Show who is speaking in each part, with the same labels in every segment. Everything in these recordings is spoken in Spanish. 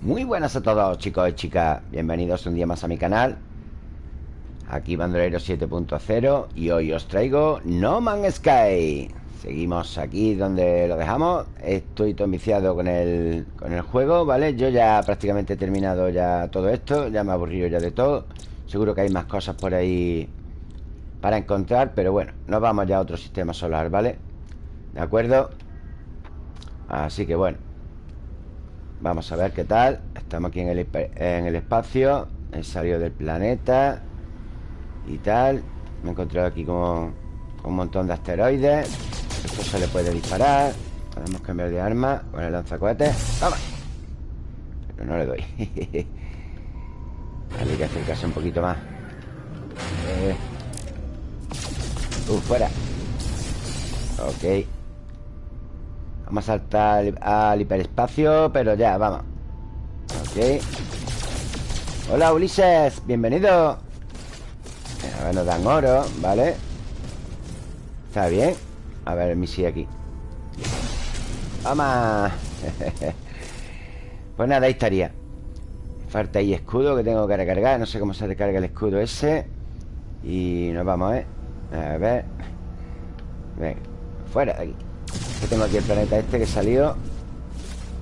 Speaker 1: Muy buenas a todos chicos y chicas Bienvenidos un día más a mi canal Aquí Bandolero 7.0 Y hoy os traigo No Man's Sky Seguimos aquí donde lo dejamos Estoy todo viciado con el, con el juego, ¿vale? Yo ya prácticamente he terminado ya todo esto Ya me he aburrido ya de todo Seguro que hay más cosas por ahí Para encontrar, pero bueno Nos vamos ya a otro sistema solar, ¿vale? ¿De acuerdo? Así que bueno Vamos a ver qué tal. Estamos aquí en el, en el espacio. He salido del planeta Y tal. Me he encontrado aquí con, un montón de asteroides. Esto se le puede disparar. Podemos cambiar de arma Con el lanzacohetes. ¡Vamos! Pero no le doy. Hay que acercarse un poquito más. Eh. Uh, fuera. Ok Vamos a saltar al hiperespacio Pero ya, vamos. Ok. Hola Ulises, bienvenido. A ver, nos dan oro, ¿vale? Está bien A ver misil aquí. Vamos Pues nada, ahí estaría. Falta ahí escudo que tengo que recargar. No sé cómo se recarga el escudo ese. Y nos vamos, ¿eh? A ver. Venga, fuera de aquí que tengo aquí el planeta este que salió.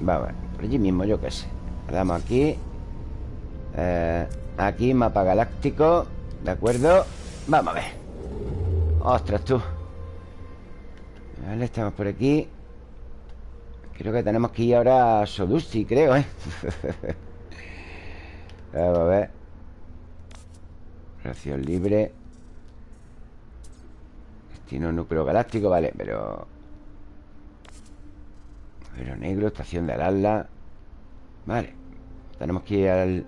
Speaker 1: Vamos, por allí mismo, yo qué sé. Le damos aquí. Eh, Aquí, mapa galáctico. ¿De acuerdo? Vamos a ver. Ostras, tú. Vale, estamos por aquí. Creo que tenemos que ir ahora a Sodusti, creo, ¿eh? Vamos a ver. Relación libre. Destino núcleo galáctico, vale, pero pero negro, estación de Alalda. Vale Tenemos que ir al...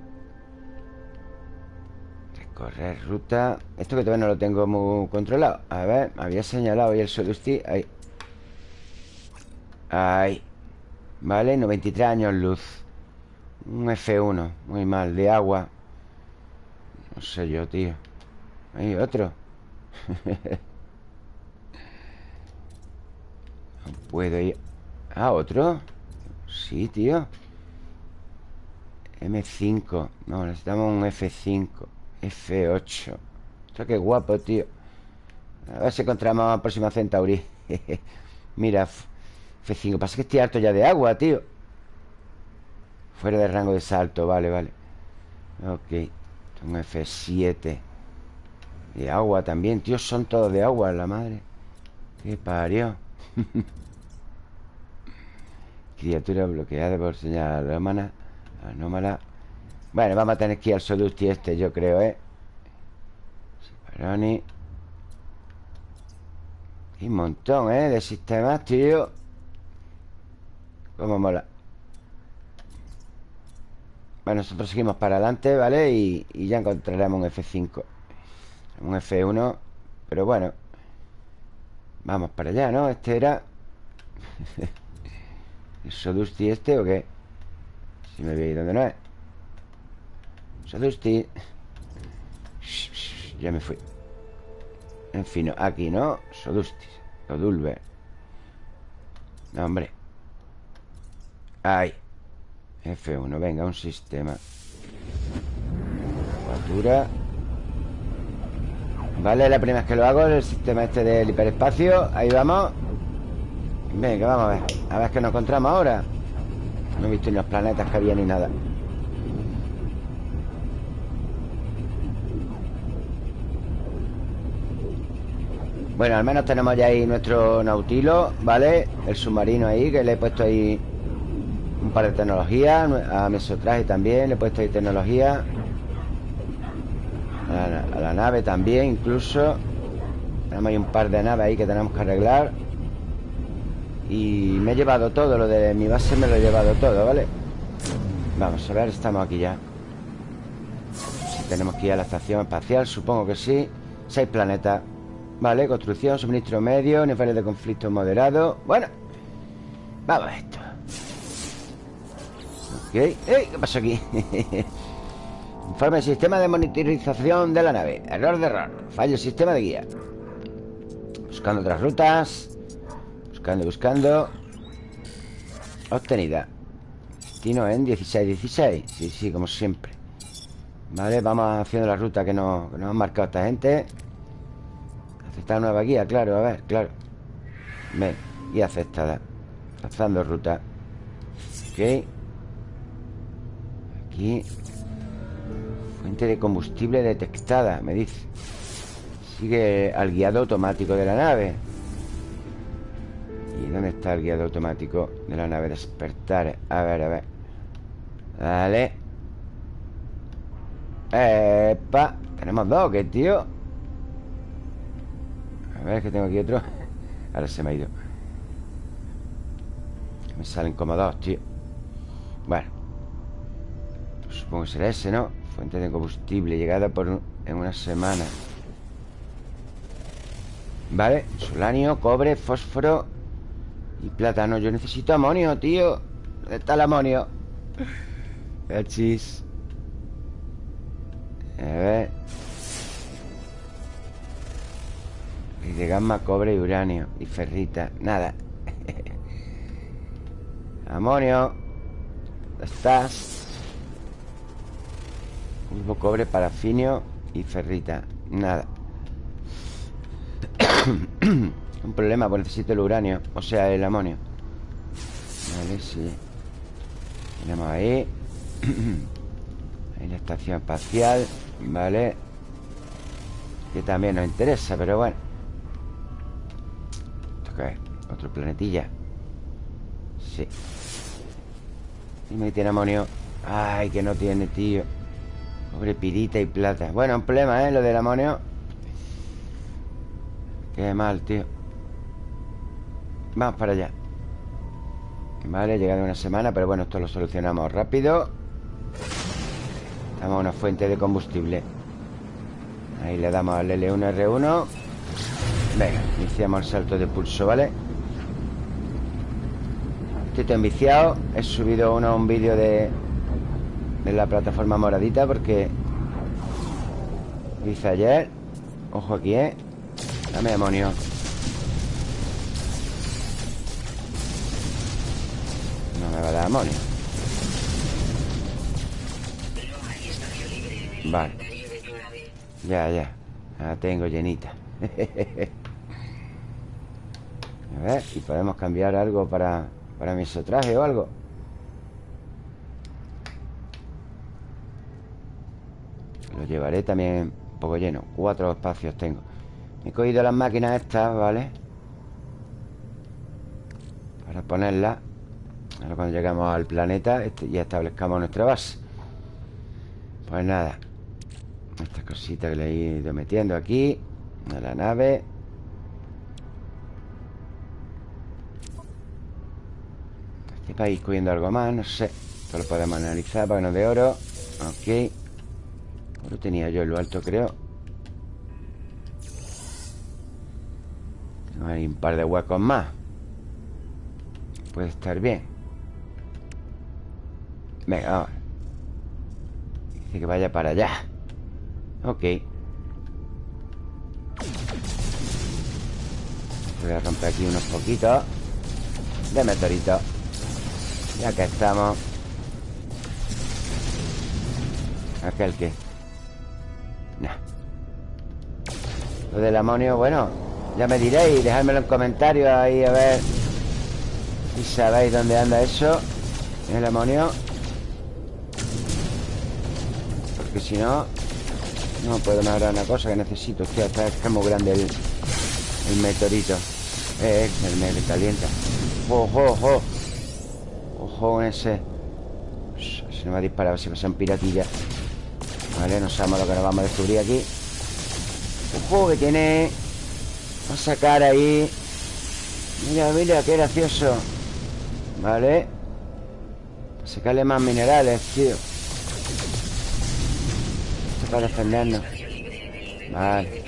Speaker 1: Recorrer ruta. Esto que todavía no lo tengo muy controlado. A ver, me había señalado ahí el Sodusti Ahí. Ahí. Vale, 93 años luz. Un F1 Muy mal, de agua. No sé yo, tío. Hay otro. No puedo ir Ah, ¿otro? Sí, tío. M5 No, necesitamos un F5 F8 Esto qué guapo, tío. A ver si encontramos a próxima Centauri. Mira F5 Pasa que estoy harto ya de agua, tío. Fuera de rango de salto Vale, vale. Ok Un F7 De agua también Tío, son todos de agua, la madre. Qué parió Criatura bloqueada por señal anómala Anómala Bueno, vamos a tener que ir al Sodusti este, yo creo, ¿eh? Separoni Y un montón, ¿eh? De sistemas, tío Cómo mola Bueno, nosotros seguimos para adelante, ¿vale? Y, y ya encontraremos un F5 Un F1 Pero bueno Vamos para allá, ¿no? Este era... ¿El Sodusti este o qué? Si me veis donde no es. Sodusti Ya me fui. En fin, aquí, ¿no? Sodusti Sodulver No, hombre. Ahí F1, venga, un sistema. Factura Vale, la primera vez que lo hago El sistema este del hiperespacio. Ahí vamos Venga, vamos a ver. A ver qué nos encontramos ahora. No he visto ni los planetas que había ni nada. Bueno, al menos tenemos ya ahí nuestro Nautilo, ¿vale? El submarino ahí, que le he puesto ahí un par de tecnologías A Mesotraje también le he puesto ahí tecnología. A la, a la nave también, incluso. Tenemos ahí un par de naves ahí que tenemos que arreglar y me he llevado todo, lo de mi base me lo he llevado todo, ¿vale? Vamos a ver, estamos aquí ya. Si tenemos que ir a la estación espacial, supongo que sí. Seis planetas Vale, construcción, suministro medio, niveles de conflicto moderado. Bueno Vamos a esto. Ok. ¡Ey! ¿Qué pasó aquí? Informe sistema de monitorización de la nave. Error de error. Fallo sistema de guía. Buscando otras rutas Buscando, buscando. Obtenida. Destino en 16-16 Sí, sí, como siempre. Vale, vamos haciendo la ruta que nos, que han marcado esta gente. Aceptar nueva guía, claro, a ver, claro. Ven, guía aceptada. Lanzando ruta. Ok. Aquí. Fuente de combustible detectada, me dice. Sigue al guiado automático de la nave ¿Y dónde está el guiado automático de la nave? Despertar. A ver, a ver. Dale. Epa. Tenemos dos, ¿qué tío? A ver, que tengo aquí otro. Ahora se me ha ido. Me salen como dos, tío. Bueno. Supongo que será ese, ¿no? Fuente de combustible Llegada por en una semana. Vale, solanio, cobre, fósforo Y plátano Yo necesito amonio, tío. ¿Dónde está el amonio? El chis A ver. Y de gamma, cobre y uranio. Y ferrita, nada. Amonio. ¿Dónde estás? Mismo cobre, parafinio y ferrita. Nada Un problema, pues necesito el uranio O sea, el amonio. Vale, sí. Tenemos ahí. Ahí la estación espacial Vale. Que también nos interesa, pero bueno. ¿Esto qué es? Otro planetilla. Sí. Dime que tiene amonio. Ay, que no tiene, tío. Pobre pirita y plata. Bueno, un problema, ¿eh? Lo del amonio. Qué mal, tío Vamos para allá. Vale, llegado una semana Pero bueno, esto lo solucionamos rápido. Damos a una fuente de combustible. Ahí le damos al L1R1 Venga, iniciamos el salto de pulso, ¿vale? Estoy tan viciado He subido uno un vídeo de De la plataforma moradita Porque Hice ayer. Ojo aquí, ¿eh? Dame demonio No me va a dar demonio Vale. Ya, ya. La tengo llenita. A ver, y podemos cambiar algo para, para mi traje o algo Lo llevaré también un poco lleno. Cuatro espacios tengo. He cogido las máquinas estas, ¿vale? Para ponerlas Ahora cuando llegamos al planeta este, Y establezcamos nuestra base. Pues nada Estas cositas que le he ido metiendo aquí A la nave. Este país cogiendo algo más, no sé. Esto lo podemos analizar nos dé oro. Ok. Oro tenía yo en lo alto, creo. Hay un par de huecos más. Puede estar bien Venga, vamos Dice que vaya para allá. Ok. Voy a romper aquí unos poquitos. De meteoritos Ya que estamos. Aquel que. No Lo del amonio, bueno ya me diréis, dejádmelo en comentarios ahí a ver. Si sabéis dónde anda eso. El amonio. Porque si no, no puedo mejorar una cosa que necesito. Hostia, está, es muy grande el, meteorito. Eh, el me calienta. Ojo, ojo. Ojo ese. Se me va a disparar, si pasan piratillas. Vale, no sabemos lo que nos vamos a descubrir aquí. Ojo, que tiene Vamos a sacar ahí Mira, mira, qué gracioso Vale Sacarle más minerales, tío para defendernos Vale.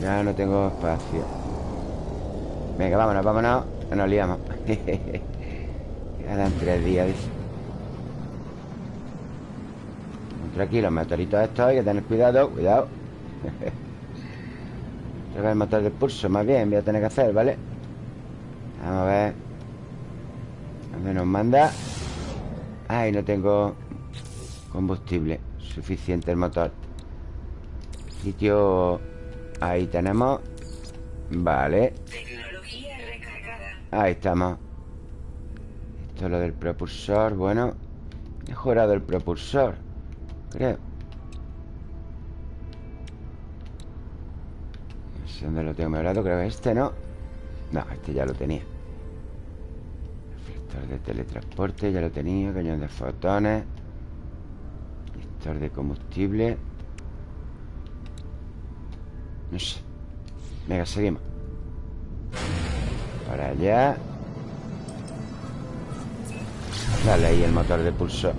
Speaker 1: Ya no tengo espacio. Venga, vámonos, vámonos. Que nos liamos. Quedan tres días, dice. Tranquilo, meteoritos estos Hay que tener cuidado, cuidado. Voy a matar el pulso, más bien Voy a tener que hacer, ¿vale? Vamos a ver. ¿Dónde nos manda? Ay, no tengo combustible Suficiente el motor. Sitio... Ahí tenemos Vale. Ahí estamos. Esto es lo del propulsor Bueno Mejorado el propulsor Creo. No sé dónde lo tengo mejorado Creo que este no No, este ya lo tenía. Reflector de teletransporte Ya lo tenía Cañón de fotones De combustible. No sé. Venga, seguimos. Para allá. Dale ahí el motor de pulso.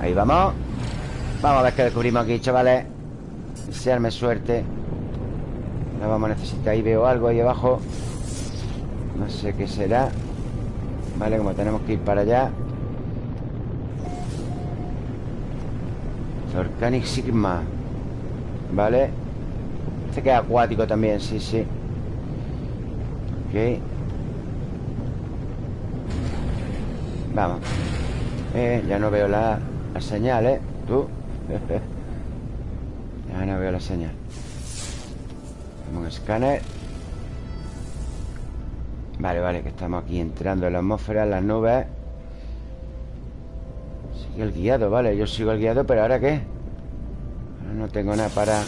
Speaker 1: Ahí vamos. Vamos a ver qué descubrimos aquí, chavales. Desearme suerte. No vamos a necesitar Ahí veo algo ahí abajo No sé qué será. Vale, como tenemos que ir para allá. Zorcanic Sigma. Vale. Este que es acuático también, sí, sí. Ok. Vamos. Eh, Ya no veo la, la señal, ¿eh? Tú. Ya no veo la señal. Tenemos un escáner Vale, vale, que estamos aquí entrando en la atmósfera, en las nubes Sigue el guiado, vale Yo sigo el guiado, pero ¿ahora qué? Ahora no tengo nada para...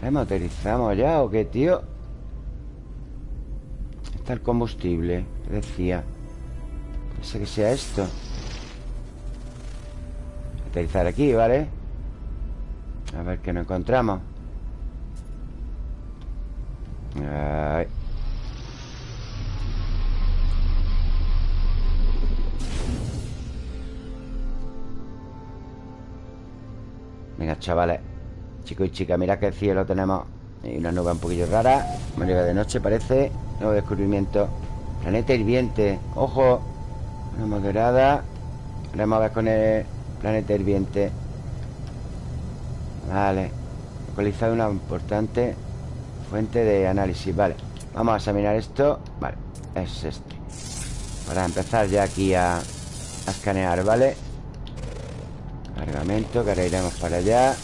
Speaker 1: ¿Remotorizamos ya o qué, tío? Está el combustible Decía sé que sea esto Aterrizar aquí, ¿vale? A ver qué nos encontramos Venga, chavales Chicos y chicas, mirad que el cielo tenemos. Hay una nube un poquillo rara Manera de noche parece. Nuevo descubrimiento. Planeta hirviente Ojo. Una moderada Vamos a ver con el planeta hirviente. Vale. Localizado una importante Fuente de análisis, vale Vamos a examinar esto. Vale, es este. Para empezar ya aquí a, escanear, ¿vale? Cargamento, que ahora iremos para allá.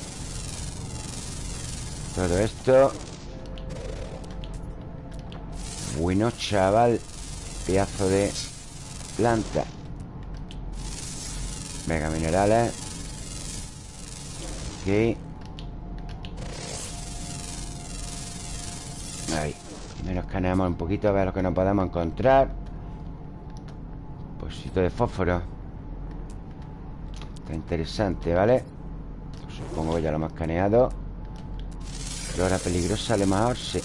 Speaker 1: Todo esto. Bueno, chaval Pedazo de planta. Mega minerales. Ok Menos escaneamos un poquito a ver lo que nos podemos encontrar. Posito de fósforo. Está interesante, ¿vale? Supongo que ya lo hemos escaneado. Flora peligrosa, a lo mejor sí.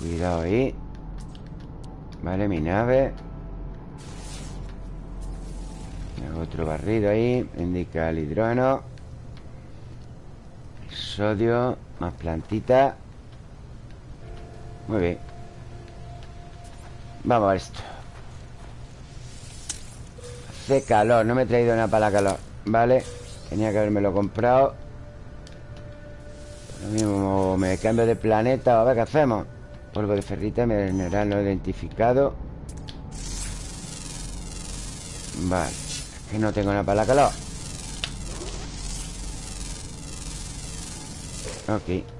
Speaker 1: Cuidado ahí. Vale, mi nave. Otro barrido ahí. Indica el hidrógeno. Sodio Más plantita Muy bien. Vamos a esto. Hace calor, no me he traído nada para la calor Vale, tenía que haberme lo comprado Lo mismo me cambio de planeta A ver qué hacemos. Polvo de ferrita, mineral no identificado. Vale Es que no tengo nada para la calor. Ok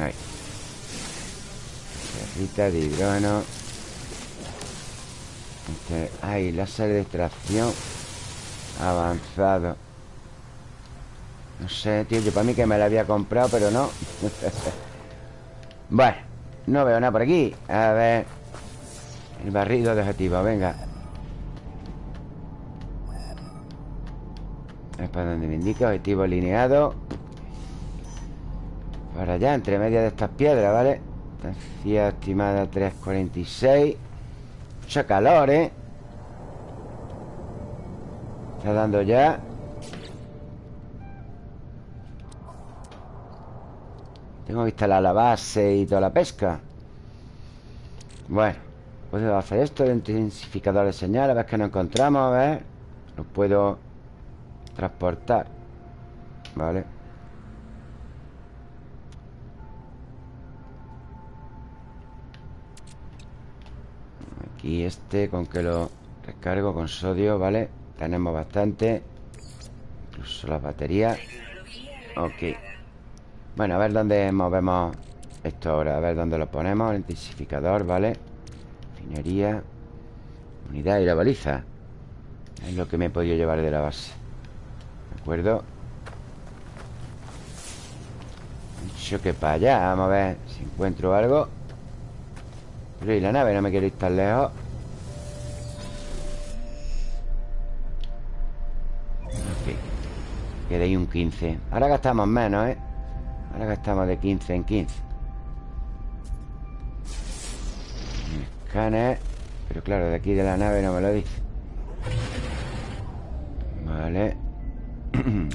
Speaker 1: Ahí. De hidrógeno. Este, Ay, láser de extracción Avanzado. No sé, tío Yo para mí que me la había comprado, pero no. Bueno No veo nada por aquí. A ver. El barrido de objetivo, venga. Es para donde me indica Objetivo alineado Para allá, entre medias de estas piedras, ¿vale? Distancia estimada 3.46 Mucha calor, ¿eh? Está dando ya. Tengo que instalar la base y toda la pesca. Bueno Puedo hacer esto, el intensificador de señal A ver qué nos encontramos, a ver. Lo puedo Transportar Vale Aquí este Con que lo recargo con sodio, ¿vale? Tenemos bastante Incluso las baterías Ok Bueno, a ver dónde movemos esto ahora A ver dónde lo ponemos El intensificador, ¿vale? Finería Unidad y la baliza Es lo que me he podido llevar de la base ¿De acuerdo? Dicho que para allá Vamos a ver si encuentro algo Pero y la nave no me quiero ir tan lejos. Ok. Queda ahí un 15 Ahora gastamos menos, ¿eh? Ahora gastamos de 15 en 15 Escáner. Pero claro, de aquí de la nave no me lo dice. Vale.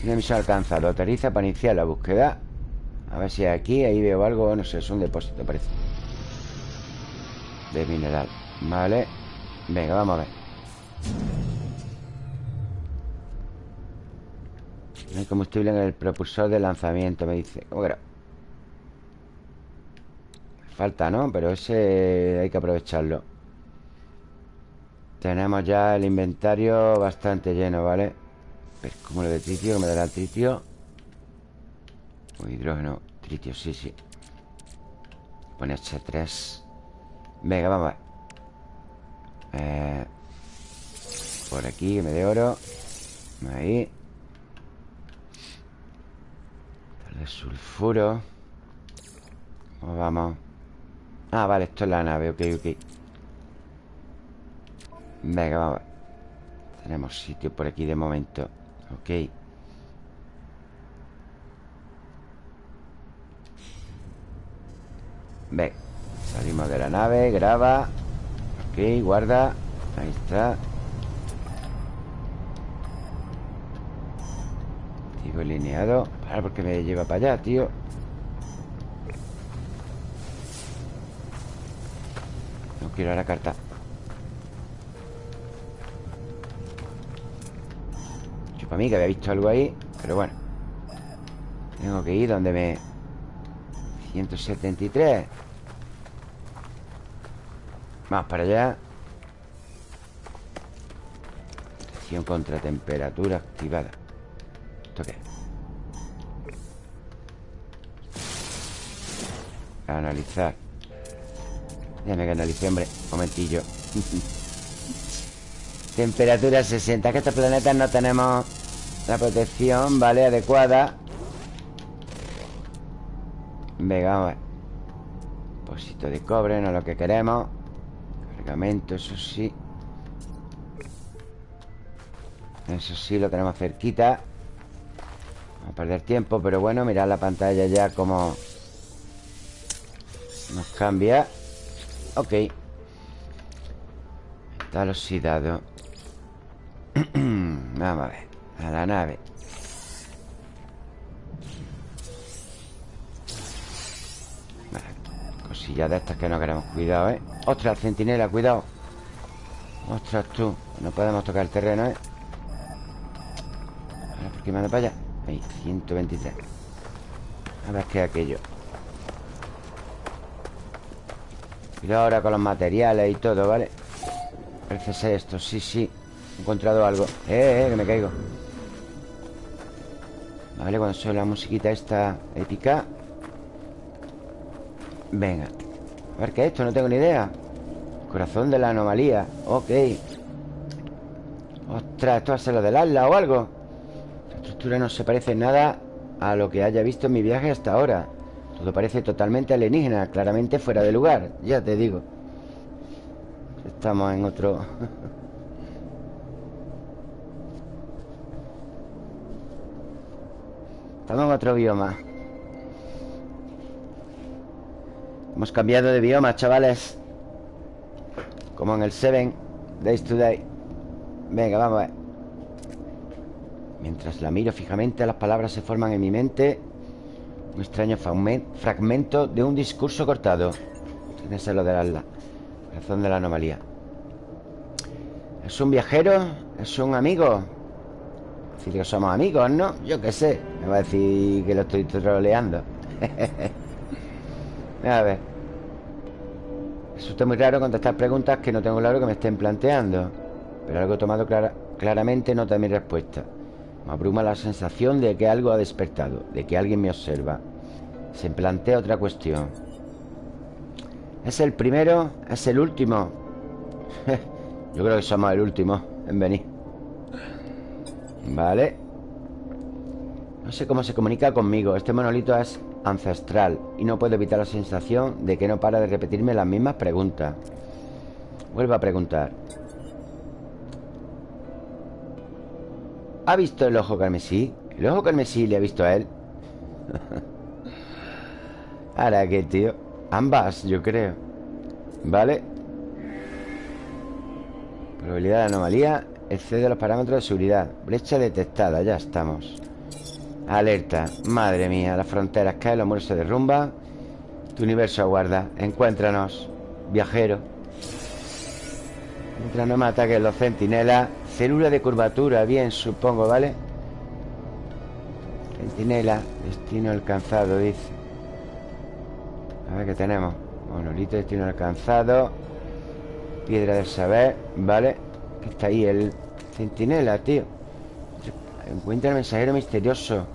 Speaker 1: Tiene misión alcanzado Autoriza para iniciar la búsqueda. A ver si aquí, ahí veo algo No sé, es un depósito parece De mineral. Vale Venga, vamos a ver. No hay combustible en el propulsor de lanzamiento Me dice. ¿Cómo que? Falta, ¿no? Pero ese hay que aprovecharlo. Tenemos ya el inventario bastante lleno, ¿vale? Pero como lo de tritio, que me dará el tritio O hidrógeno. Tritio, sí, sí. Pone H3 Venga, vamos a ver. Eh, Por aquí, que me dé oro. Ahí. De sulfuro. ¿Cómo vamos? Ah, vale, esto es la nave, ok, ok. Venga, vamos a ver. Tenemos sitio por aquí de momento Ok. Venga Salimos de la nave, graba. Ok, guarda. Ahí está. Activo alineado Para porque me lleva para allá, tío. No quiero la carta. Para mí que había visto algo ahí Pero bueno. Tengo que ir donde me... 173 Vamos para allá. Protección contra temperatura activada. ¿Esto qué? Analizar. Déjame que analice, hombre. Un momentillo. Temperatura 60 Que estos planetas no tenemos La protección, ¿vale? Adecuada. Venga, vamos a ver. Depósito de cobre, no es lo que queremos Eso sí. Eso sí, lo tenemos cerquita. Vamos a perder tiempo Pero bueno, mirad la pantalla ya como Nos cambia. Ok. Está oxidado. Vamos a ver A la nave Cosillas de estas que no queremos Cuidado, ¿eh? ¡Ostras, centinela! Cuidado ¡Ostras, tú! No podemos tocar el terreno, ¿eh? ¿por qué me para allá? Ahí, 123 A ver qué es aquello Cuidado ahora con los materiales y todo, ¿vale? Parece ser esto, sí, sí He encontrado algo Eh, eh, que me caigo Vale, cuando suena la musiquita esta épica Venga. A ver qué es esto, no tengo ni idea. Corazón de la anomalía. Ok. Ostras, esto va a ser lo del ala o algo. La estructura no se parece nada A lo que haya visto en mi viaje hasta ahora. Todo parece totalmente alienígena Claramente fuera de lugar, ya te digo. Estamos en otro... Estamos en otro bioma Hemos cambiado de bioma, chavales Como en el Seven Days Today Venga, vamos a ver Mientras la miro fijamente Las palabras se forman en mi mente un extraño fragmento de un discurso cortado. Tiene que lo del ala. Razón de la anomalía. ¿Es un viajero? ¿Es un amigo? Decir que somos amigos, ¿no? Yo qué sé Me va a decir que lo estoy troleando A ver. Está muy raro contestar preguntas que no tengo claro que me estén planteando Pero algo tomado claramente nota mi respuesta. Me abruma la sensación de que algo ha despertado De que alguien me observa. Se plantea otra cuestión. ¿Es el primero? ¿Es el último? Yo creo que somos el último en venir. Vale. No sé cómo se comunica conmigo. Este monolito es ancestral Y no puedo evitar la sensación de que no para de repetirme las mismas preguntas. Vuelvo a preguntar. ¿Ha visto el ojo carmesí? ¿El ojo carmesí le ha visto a él? Ahora qué, tío Ambas, yo creo. Vale Probabilidad de anomalía Excede los parámetros de seguridad. Brecha detectada, ya estamos Alerta, madre mía Las fronteras caen, los muros se derrumban. Tu universo aguarda. Encuéntranos, viajero. Mientras no me ataquen los centinelas Célula de curvatura, bien, supongo, ¿vale? Centinela, destino alcanzado, dice. A ver qué tenemos. Monolito, destino alcanzado. Piedra del saber Vale Que está ahí el centinela, tío. Encuentra el mensajero misterioso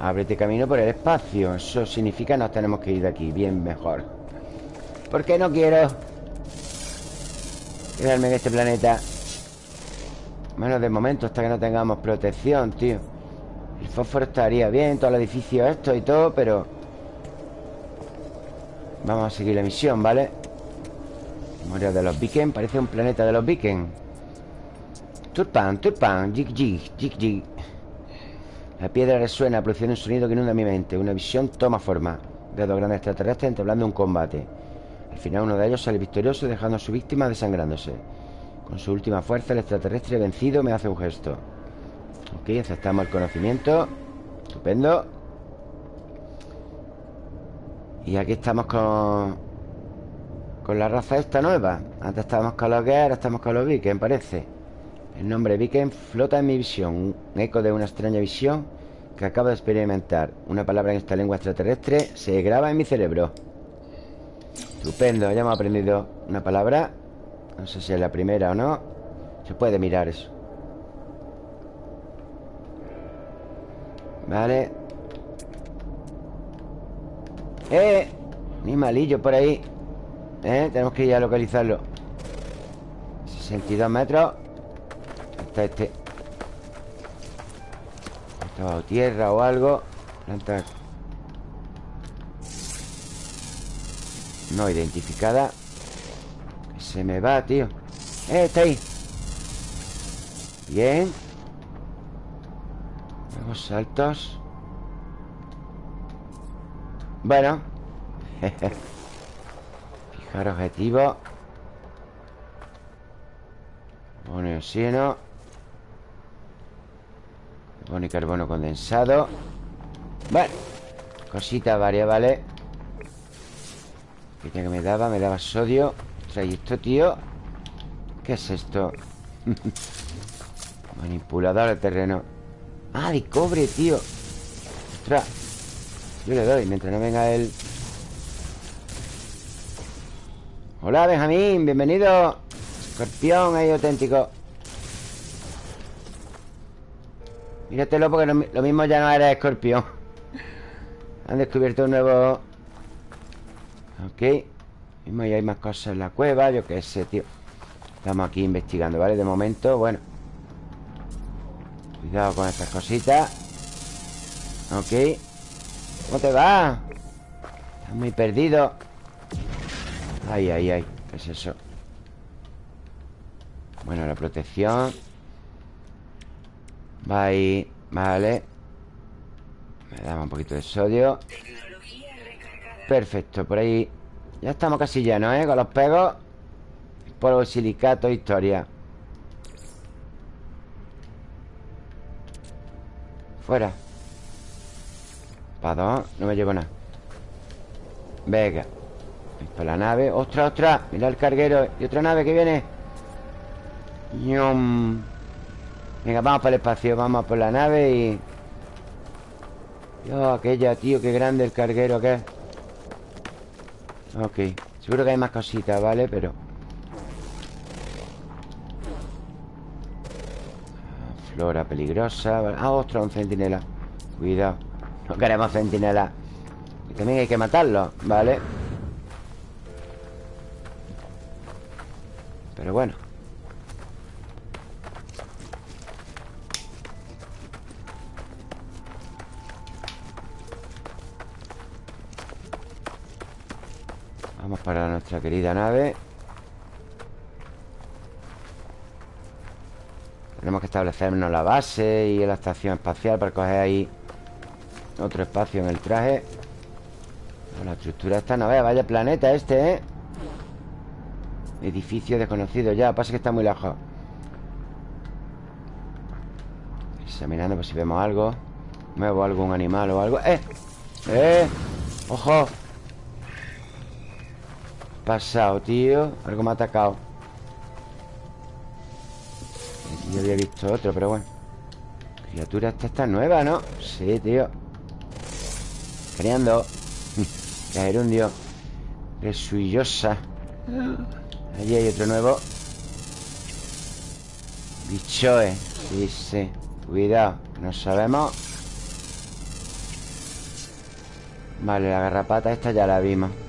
Speaker 1: Ábrete camino por el espacio. Eso significa nos tenemos que ir de aquí. Bien mejor. ¿Por qué no quiero Quedarme en este planeta Bueno, de momento Hasta que no tengamos protección, tío. El fósforo estaría bien Todo el edificio esto y todo Pero Vamos a seguir la misión, ¿vale? Memoria de los Viken Parece un planeta de los Viken Turpan, turpan Jig, jig, jig, jig La piedra resuena Produciendo un sonido que inunda mi mente. Una visión toma forma. Veo dos grandes extraterrestres entablando un combate. Al final uno de ellos sale victorioso Dejando a su víctima desangrándose. Con su última fuerza El extraterrestre vencido me hace un gesto. Ok, aceptamos el conocimiento. Estupendo. Y aquí estamos con... Con la raza esta nueva. Antes estábamos con los que ahora estamos con los Viken, parece El nombre Viken flota en mi visión Un eco de una extraña visión Que acabo de experimentar. Una palabra en esta lengua extraterrestre Se graba en mi cerebro. Estupendo, ya hemos aprendido una palabra. No sé si es la primera o no. Se puede mirar eso. Vale. ¡Eh! Ni malillo por ahí. ¿Eh? Tenemos que ir a localizarlo. 62 metros Está este. Está bajo tierra o algo. Planta No identificada. Se me va, tío. ¡Eh! Está ahí. Bien. Nuevos saltos. Bueno. Fijar objetivo. Pone oxígeno Pone carbono condensado. Bueno Cositas varias, ¿vale? ¿Qué que me daba? Me daba sodio. Trae esto, tío. ¿Qué es esto? Manipulador de terreno. Ah, de cobre, tío. Ostras. Yo le doy, mientras no venga él. Hola, Benjamín, bienvenido. Escorpión ahí auténtico Míratelo porque lo, mismo ya no era escorpión. Han descubierto un nuevo Ok Mismo ya hay más cosas en la cueva Yo qué sé, tío. Estamos aquí investigando, ¿vale? De momento, bueno. Cuidado con estas cositas. Ok. ¿Cómo te va? Estás muy perdido. Ay, ay, ay ¿Qué es eso? Bueno, la protección Va ahí Vale. Me daba un poquito de sodio. Perfecto, por ahí. Ya estamos casi llenos, ¿eh? Con los pegos. Polvo, silicato, historia. Fuera. No me llevo nada. Venga. Para la nave. ¡Ostras, ostras! Mira el carguero. Y otra nave que viene. ¡Yum! Venga, vamos por el espacio Vamos por la nave y... Dios, aquella, tío, qué grande el carguero que es. Ok Seguro que hay más cositas, ¿vale? Pero... Flora peligrosa Ah, ostras, un centinela. Cuidado No queremos centinela. Y también hay que matarlo, ¿vale? Pero bueno Vamos para nuestra querida nave Tenemos que establecernos la base y la estación espacial para coger ahí otro espacio en el traje. La estructura esta no vea, vaya planeta este, ¿eh? Edificio desconocido ya, pasa que está muy lejos. Examinando por si vemos algo. Muevo algún animal o algo. ¡Eh! ¡Eh! ¡Ojo! Pasado, tío. Algo me ha atacado. Yo había visto otro, pero bueno. Criatura esta está nueva, ¿no? Sí, tío. Creando. Caerundio Resuillosa Allí hay otro nuevo. Bichoe. Sí, sí. Cuidado, no sabemos. Vale, la garrapata esta ya la vimos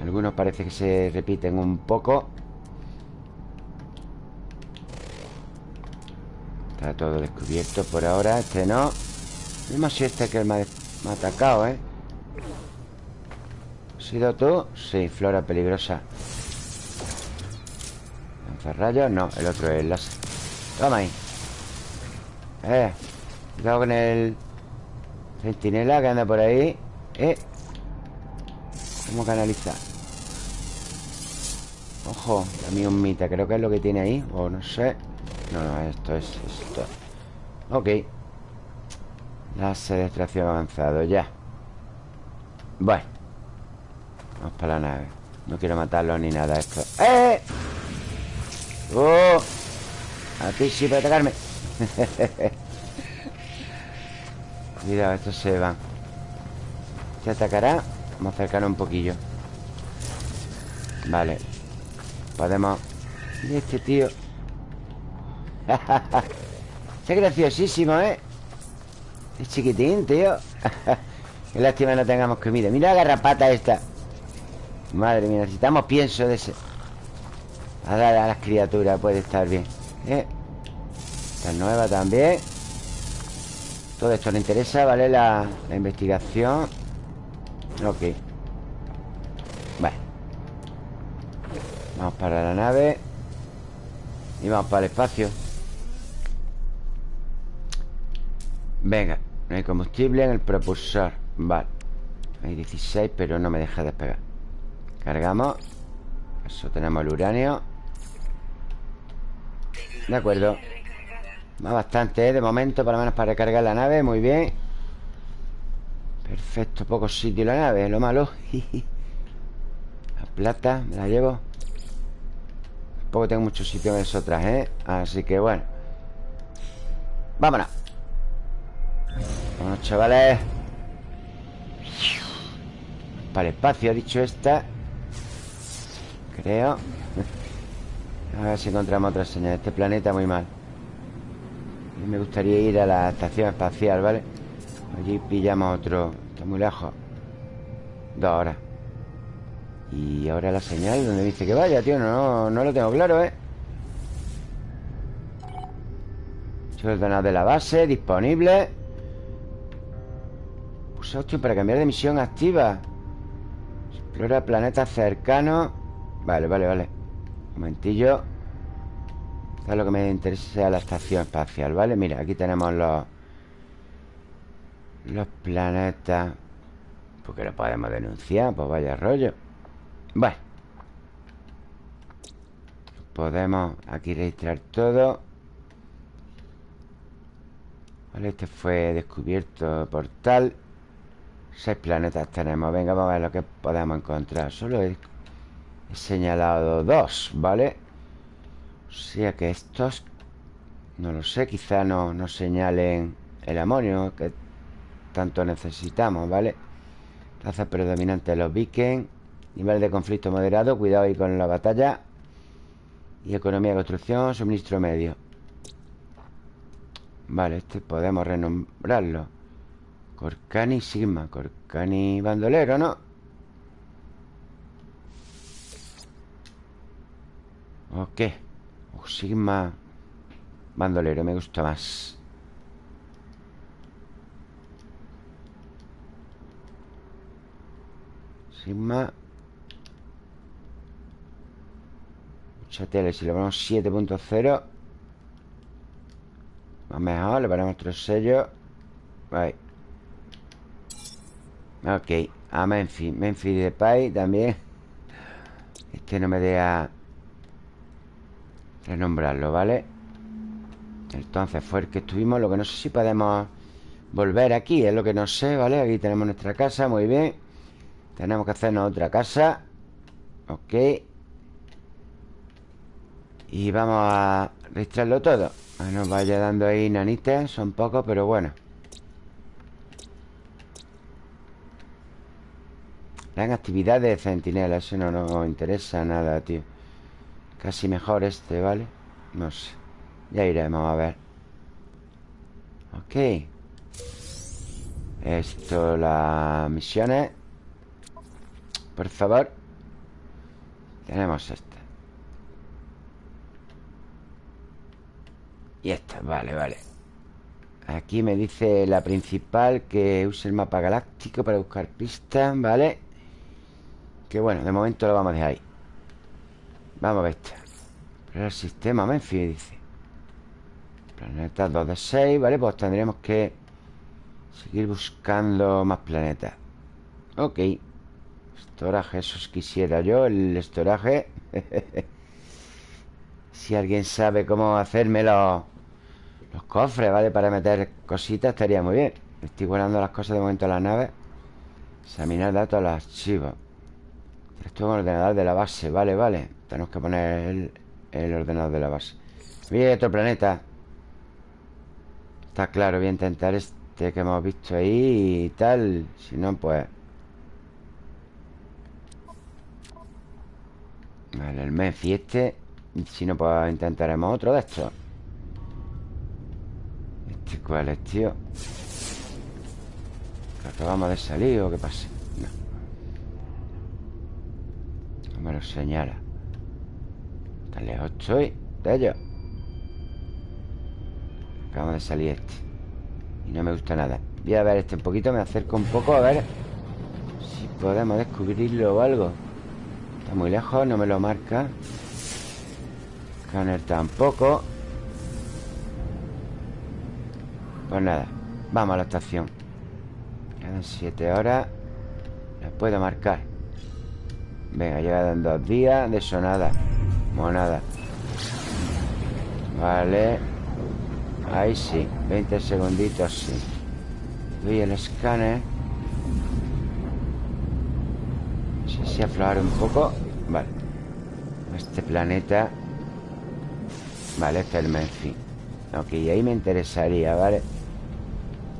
Speaker 1: Algunos parece que se repiten un poco Está todo descubierto por ahora Este no Vemos si este que me ha, atacado, ¿eh? ¿Has sido tú? Sí, flora peligrosa ¿Lanzarrayos? No, el otro es el láser Toma ahí Eh Cuidado con el Centinela que anda por ahí Eh ¿Cómo canalizar? Ojo, también un mita Creo que es lo que tiene ahí O no sé. No, no, esto es esto. Ok. Láser de extracción avanzado, ya. Bueno. Vamos para la nave. No quiero matarlo ni nada esto. ¡Eh! ¡Oh! A ti sí puede atacarme. Cuidado, estos se van. ¿Se atacará? Vamos a acercarnos un poquillo. Vale. Podemos... Y este tío es graciosísimo, ¿eh? Es chiquitín, tío. Qué lástima no tengamos comida. Mira la garrapata esta. Madre mía, necesitamos pienso de ese. A dar a las criaturas Puede estar bien. ¿eh? Esta nueva también. Todo esto le interesa, ¿vale? La, la investigación Ok. Bueno. Vamos para la nave. Y vamos para el espacio. Venga, no hay combustible en el propulsor. Vale. Hay 16, pero no me deja despegar. Cargamos. Eso, tenemos el uranio. De acuerdo. Va bastante, ¿eh? De momento, por lo menos para recargar la nave. Muy bien Perfecto, poco sitio la nave Lo malo. La plata, me la llevo. Tampoco tengo mucho sitio en eso otras, ¿eh? Así que bueno. Vámonos. Vamos, chavales. Para el espacio, ha dicho esta. Creo. A ver si encontramos otra señal. Este planeta muy mal. Me gustaría ir a la estación espacial, ¿vale? Allí pillamos otro Está muy lejos. Dos horas. Y ahora la señal donde dice que vaya, tío No, no lo tengo claro, ¿eh? Ordenado de la base Disponible. Usa opción para cambiar de misión activa. Explora planetas cercanos. Vale, vale, vale. Un momentillo. Esto lo que me interesa la estación espacial, ¿vale? Mira, aquí tenemos los Los planetas ¿Por qué no podemos denunciar? Pues vaya rollo Bueno Podemos aquí registrar todo Vale, este fue descubierto por tal Seis planetas tenemos Venga, vamos a ver lo que podemos encontrar Solo he, señalado dos, ¿vale? O sea que estos No lo sé, quizá no nos señalen el amonio que tanto necesitamos, ¿vale? Raza predominante de los vikings Nivel de conflicto moderado Cuidado ahí con la batalla. Y economía de construcción Suministro medio. Vale, este podemos renombrarlo. Corcani Sigma. Corcani bandolero, ¿no? Ok. Oh, Sigma bandolero Me gusta más Sigma. Mucha tele Si le ponemos 7.0 Más mejor Le ponemos otro sello Ok A Memphis Memphis de Pai también. Este no me deja Renombrarlo, ¿vale? Entonces fue el que estuvimos Lo que no sé si podemos volver aquí Es lo que no sé, ¿vale? Aquí tenemos nuestra casa, muy bien Tenemos que hacernos otra casa. Ok. Y vamos a registrarlo todo. Nos vaya dando ahí nanitas Son pocos, pero bueno. Gran actividad de centinela Eso no nos interesa nada, tío. Casi mejor este, ¿vale? No sé. Ya iremos a ver. Ok. Esto, las misiones Por favor Tenemos esta. Y esta, vale, vale. Aquí me dice la principal Que use el mapa galáctico para buscar pistas, ¿vale? Que bueno, de momento lo vamos a dejar ahí. Vamos a ver esta. El sistema Memphis, dice. Planeta 2 de 6 Vale, pues tendríamos que Seguir buscando más planetas. Ok Estoraje, eso quisiera yo El estoraje. Si alguien sabe cómo hacerme los, los cofres, ¿vale? Para meter cositas estaría muy bien. Estoy guardando las cosas de momento en la nave. Examinar datos los archivos. Esto es ordenador de la base Vale, vale. Tenemos que poner el, el ordenador de la base. Mira otro planeta. Está claro, voy a intentar este que hemos visto ahí y tal. Si no, pues... Vale, el Memphis este Si no, pues intentaremos otro de estos. ¿Este cuál es, tío? ¿Que acabamos de salir o qué pasa? No. No me lo señala. Tan lejos estoy de ellos. Acabamos de salir este. Y no me gusta nada. Voy a ver este un poquito, me acerco un poco A ver si podemos descubrirlo o algo Está muy lejos, no me lo marca. Scanner tampoco. Pues nada Vamos a la estación. Quedan siete horas. La puedo marcar. Venga, llega en dos días De eso nada Monada. Vale. Ahí sí 20 segunditos, sí. Doy el escáner No sé si aflojar un poco. Vale. Este planeta. Vale, este es el Memphis Ok, ahí me interesaría, ¿vale?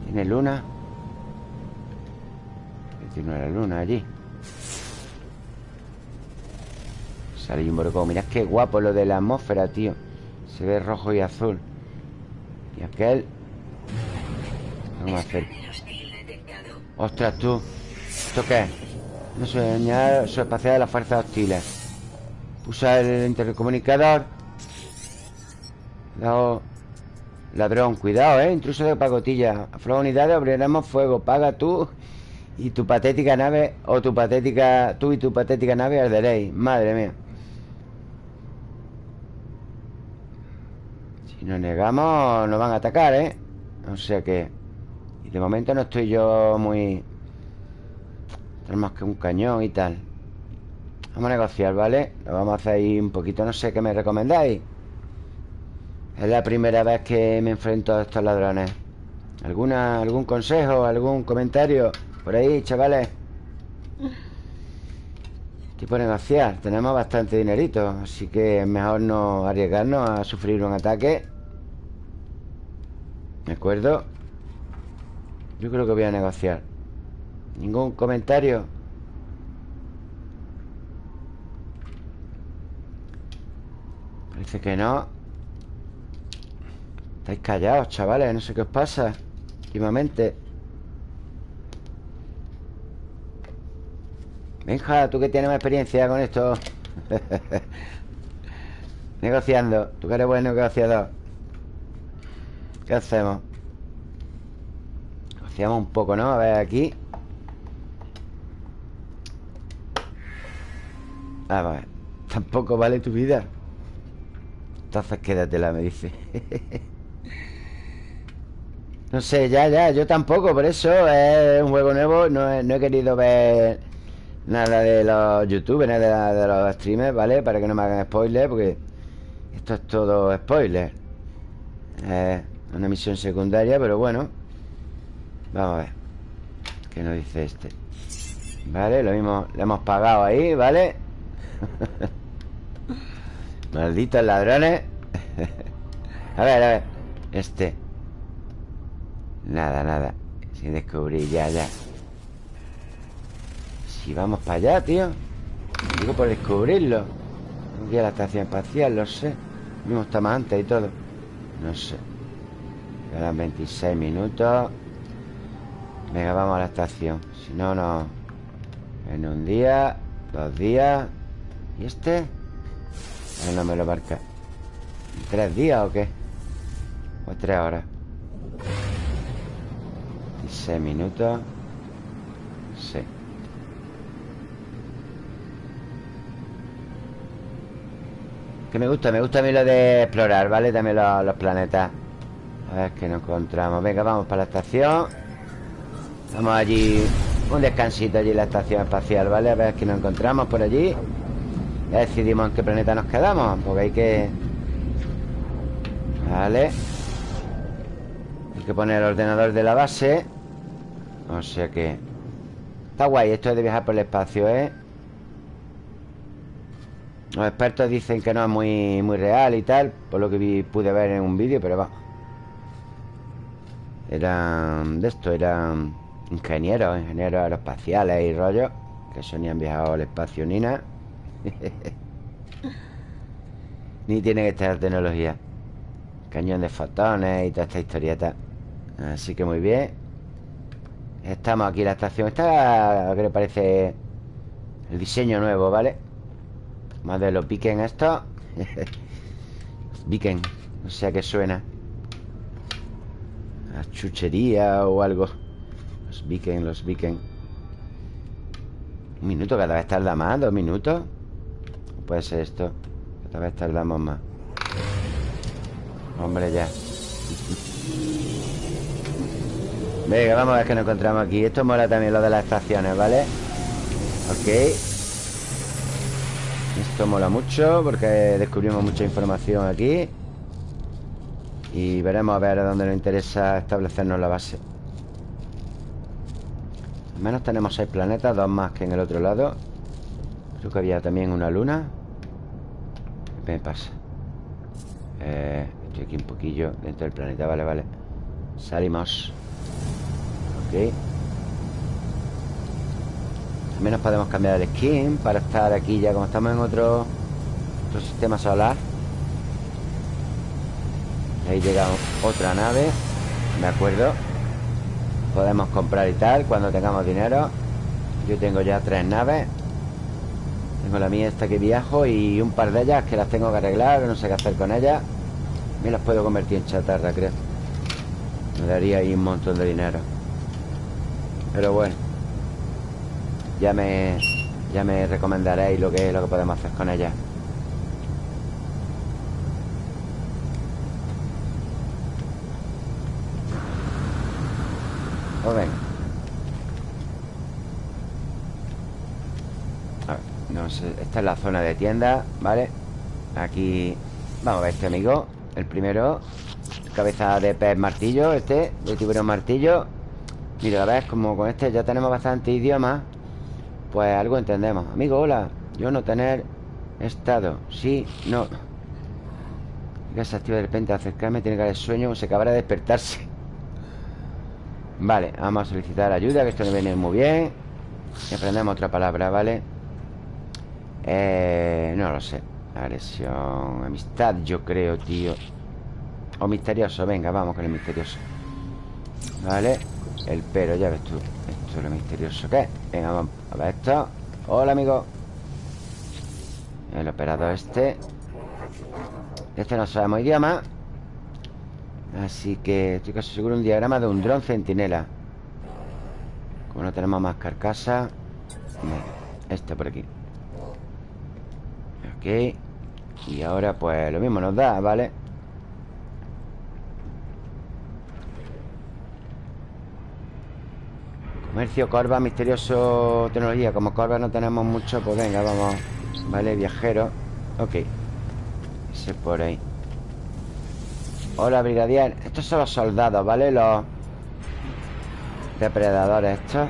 Speaker 1: ¿Tiene luna? Tiene la luna allí. Sale un borcón Mirad qué guapo lo de la atmósfera, tío. Se ve rojo y azul. Y aquel. Vamos a hacer. Ostras, tú. ¿Esto qué es? Una señal espacial de las fuerzas hostiles Pusa el intercomunicador. Cuidado Ladrón, cuidado, eh. Intruso de pagotilla Afloja unidades, abriremos fuego. Paga tú y tu patética nave O tu patética Tú y tu patética nave arderéis Madre mía. Si nos negamos, nos van a atacar, ¿eh? O sea que... Y de momento no estoy yo muy... Tenemos que un cañón y tal Vamos a negociar, ¿vale? Lo vamos a hacer ahí un poquito No sé qué me recomendáis Es la primera vez que me enfrento a estos ladrones ¿Alguna, ¿Algún consejo? ¿Algún comentario? Por ahí, chavales Tipo negociar Tenemos bastante dinerito Así que es mejor no arriesgarnos a sufrir un ataque ¿De acuerdo? Yo creo que voy a negociar ¿Ningún comentario? Parece que no Estáis callados, chavales No sé qué os pasa Últimamente Benja, tú que tienes más experiencia con esto Negociando Tú que eres buen negociador ¿Qué hacemos? Negociamos un poco, ¿no? A ver, aquí A ver Tampoco vale tu vida. Entonces quédatela, me dice. No sé, ya, ya Yo tampoco, por eso Es un juego nuevo. No he, no he querido ver Nada de los youtubers, de, los streamers, ¿vale? Para que no me hagan spoilers Porque esto es todo spoiler. Eh, Una misión secundaria, pero bueno. Vamos a ver. ¿Qué nos dice este? Vale, lo mismo Le hemos pagado ahí, ¿vale? Malditos ladrones A ver, a ver. Este. Nada, nada. Sin descubrir, ya, ya. Si vamos para allá, tío. Digo por descubrirlo. Un día la estación espacial, lo sé. Mismo estamos antes y todo. No sé. Quedan 26 minutos. Venga, vamos a la estación. Si no, no. En un día Dos días ¿Y este? no me lo marca ¿Tres días o qué? ¿O tres horas? 16 minutos Sí Que me gusta, me gusta a mí lo de explorar, ¿vale? También los, los planetas A ver qué nos encontramos Venga, vamos para la estación Vamos allí Un descansito allí en la estación espacial, ¿vale? A ver qué nos encontramos por allí Ya decidimos en qué planeta nos quedamos Porque hay que... Vale Hay que poner el ordenador de la base. O sea que... Está guay esto de viajar por el espacio, ¿eh? Los expertos dicen que no es muy, muy real y tal Por lo que pude ver en un vídeo Pero va Eran de esto, eran Ingenieros, ingenieros aeroespaciales y rollos Que han viajado al espacio ni nada Ni tienen esta tecnología. Cañón de fotones y toda esta historieta. Así que muy bien. Estamos aquí en la estación. Esta, que le parece El diseño nuevo, ¿vale? Más de los Viken esto. Viken No sé a qué suena. A chuchería o algo. Los Viken, los Viken Un minuto, cada vez tarda más Dos minutos puede ser esto. Cada vez tardamos más. Hombre, ya. Venga, vamos a ver qué nos encontramos aquí. Esto mola también lo de las estaciones, ¿vale? Ok. Esto mola mucho porque descubrimos mucha información aquí. Y veremos a ver a dónde nos interesa establecernos la base. Al menos tenemos seis planetas, dos más que en el otro lado Creo que había también una luna. ¿Qué me pasa? Eh, estoy aquí un poquillo dentro del planeta, vale, vale. Salimos. Ok. Al menos podemos cambiar el skin Para estar aquí ya como estamos en otro Otro sistema solar. Ahí llega otra nave. De acuerdo Podemos comprar y tal Cuando tengamos dinero. Yo tengo ya tres naves Tengo la mía esta que viajo Y un par de ellas que las tengo que arreglar No sé qué hacer con ellas. Me las puedo convertir en chatarra, creo. Me daría ahí un montón de dinero. Pero bueno ya me Ya me recomendaréis lo que, lo que podemos hacer con ella Pues venga A ver, no sé Esta es la zona de tienda, ¿vale? Aquí Vamos a ver este amigo El primero Cabeza de pez martillo Este, de tiburón martillo. Mira, a ver, como con este ya tenemos bastante idioma pues algo entendemos. Amigo, hola Yo no tener estado Sí, no. Que se activa de repente acercarme Tiene que haber sueño Se acabará de despertarse. Vale, vamos a solicitar ayuda Que esto no viene muy bien. Y aprendemos otra palabra, ¿vale? Eh, no lo sé. Agresión Amistad, yo creo, tío. O misterioso, venga, vamos con el misterioso. Vale El pero, ya ves tú Esto es lo misterioso es. Venga, vamos a ver esto. Hola, amigo. El operador este. Este no sabemos idioma. Así que estoy casi seguro un diagrama de un dron centinela. Como no tenemos más carcasa Este por aquí Ok Y ahora pues lo mismo nos da, ¿vale? Comercio, corva, misterioso, tecnología. Como corva no tenemos mucho, pues venga, vamos Vale, viajero. Ok. Ese por ahí. Hola, brigadier. Estos son los soldados, ¿vale? Los depredadores estos.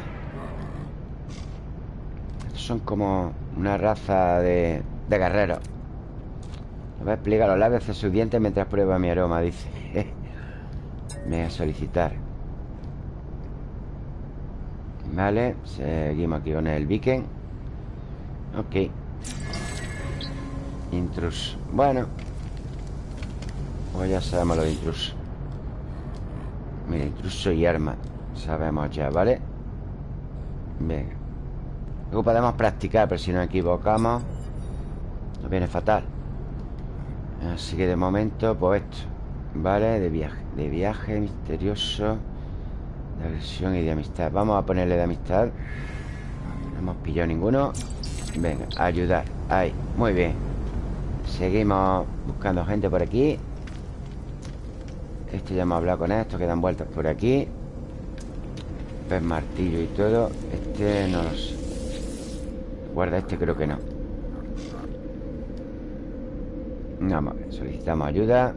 Speaker 1: Estos son como una raza de, de guerreros voy a explicar los labios de sus dientes mientras prueba mi aroma, dice. Me voy a solicitar. Vale, seguimos aquí con el viking. Ok. Intrus. Bueno. Pues ya sabemos lo de intruso Mira, intruso y arma. Sabemos ya, ¿vale? Venga. Luego podemos practicar Pero si nos equivocamos Nos viene fatal. Así que de momento, pues esto ¿Vale? De viaje De viaje misterioso De agresión y de amistad. Vamos a ponerle de amistad. No hemos pillado ninguno. Venga, ayudar. Ahí, muy bien. Seguimos buscando gente por aquí. Este ya hemos hablado con esto Que dan vueltas por aquí. Pez martillo y todo. Este no lo sé. Guarda este creo que no Vamos a ver Solicitamos ayuda.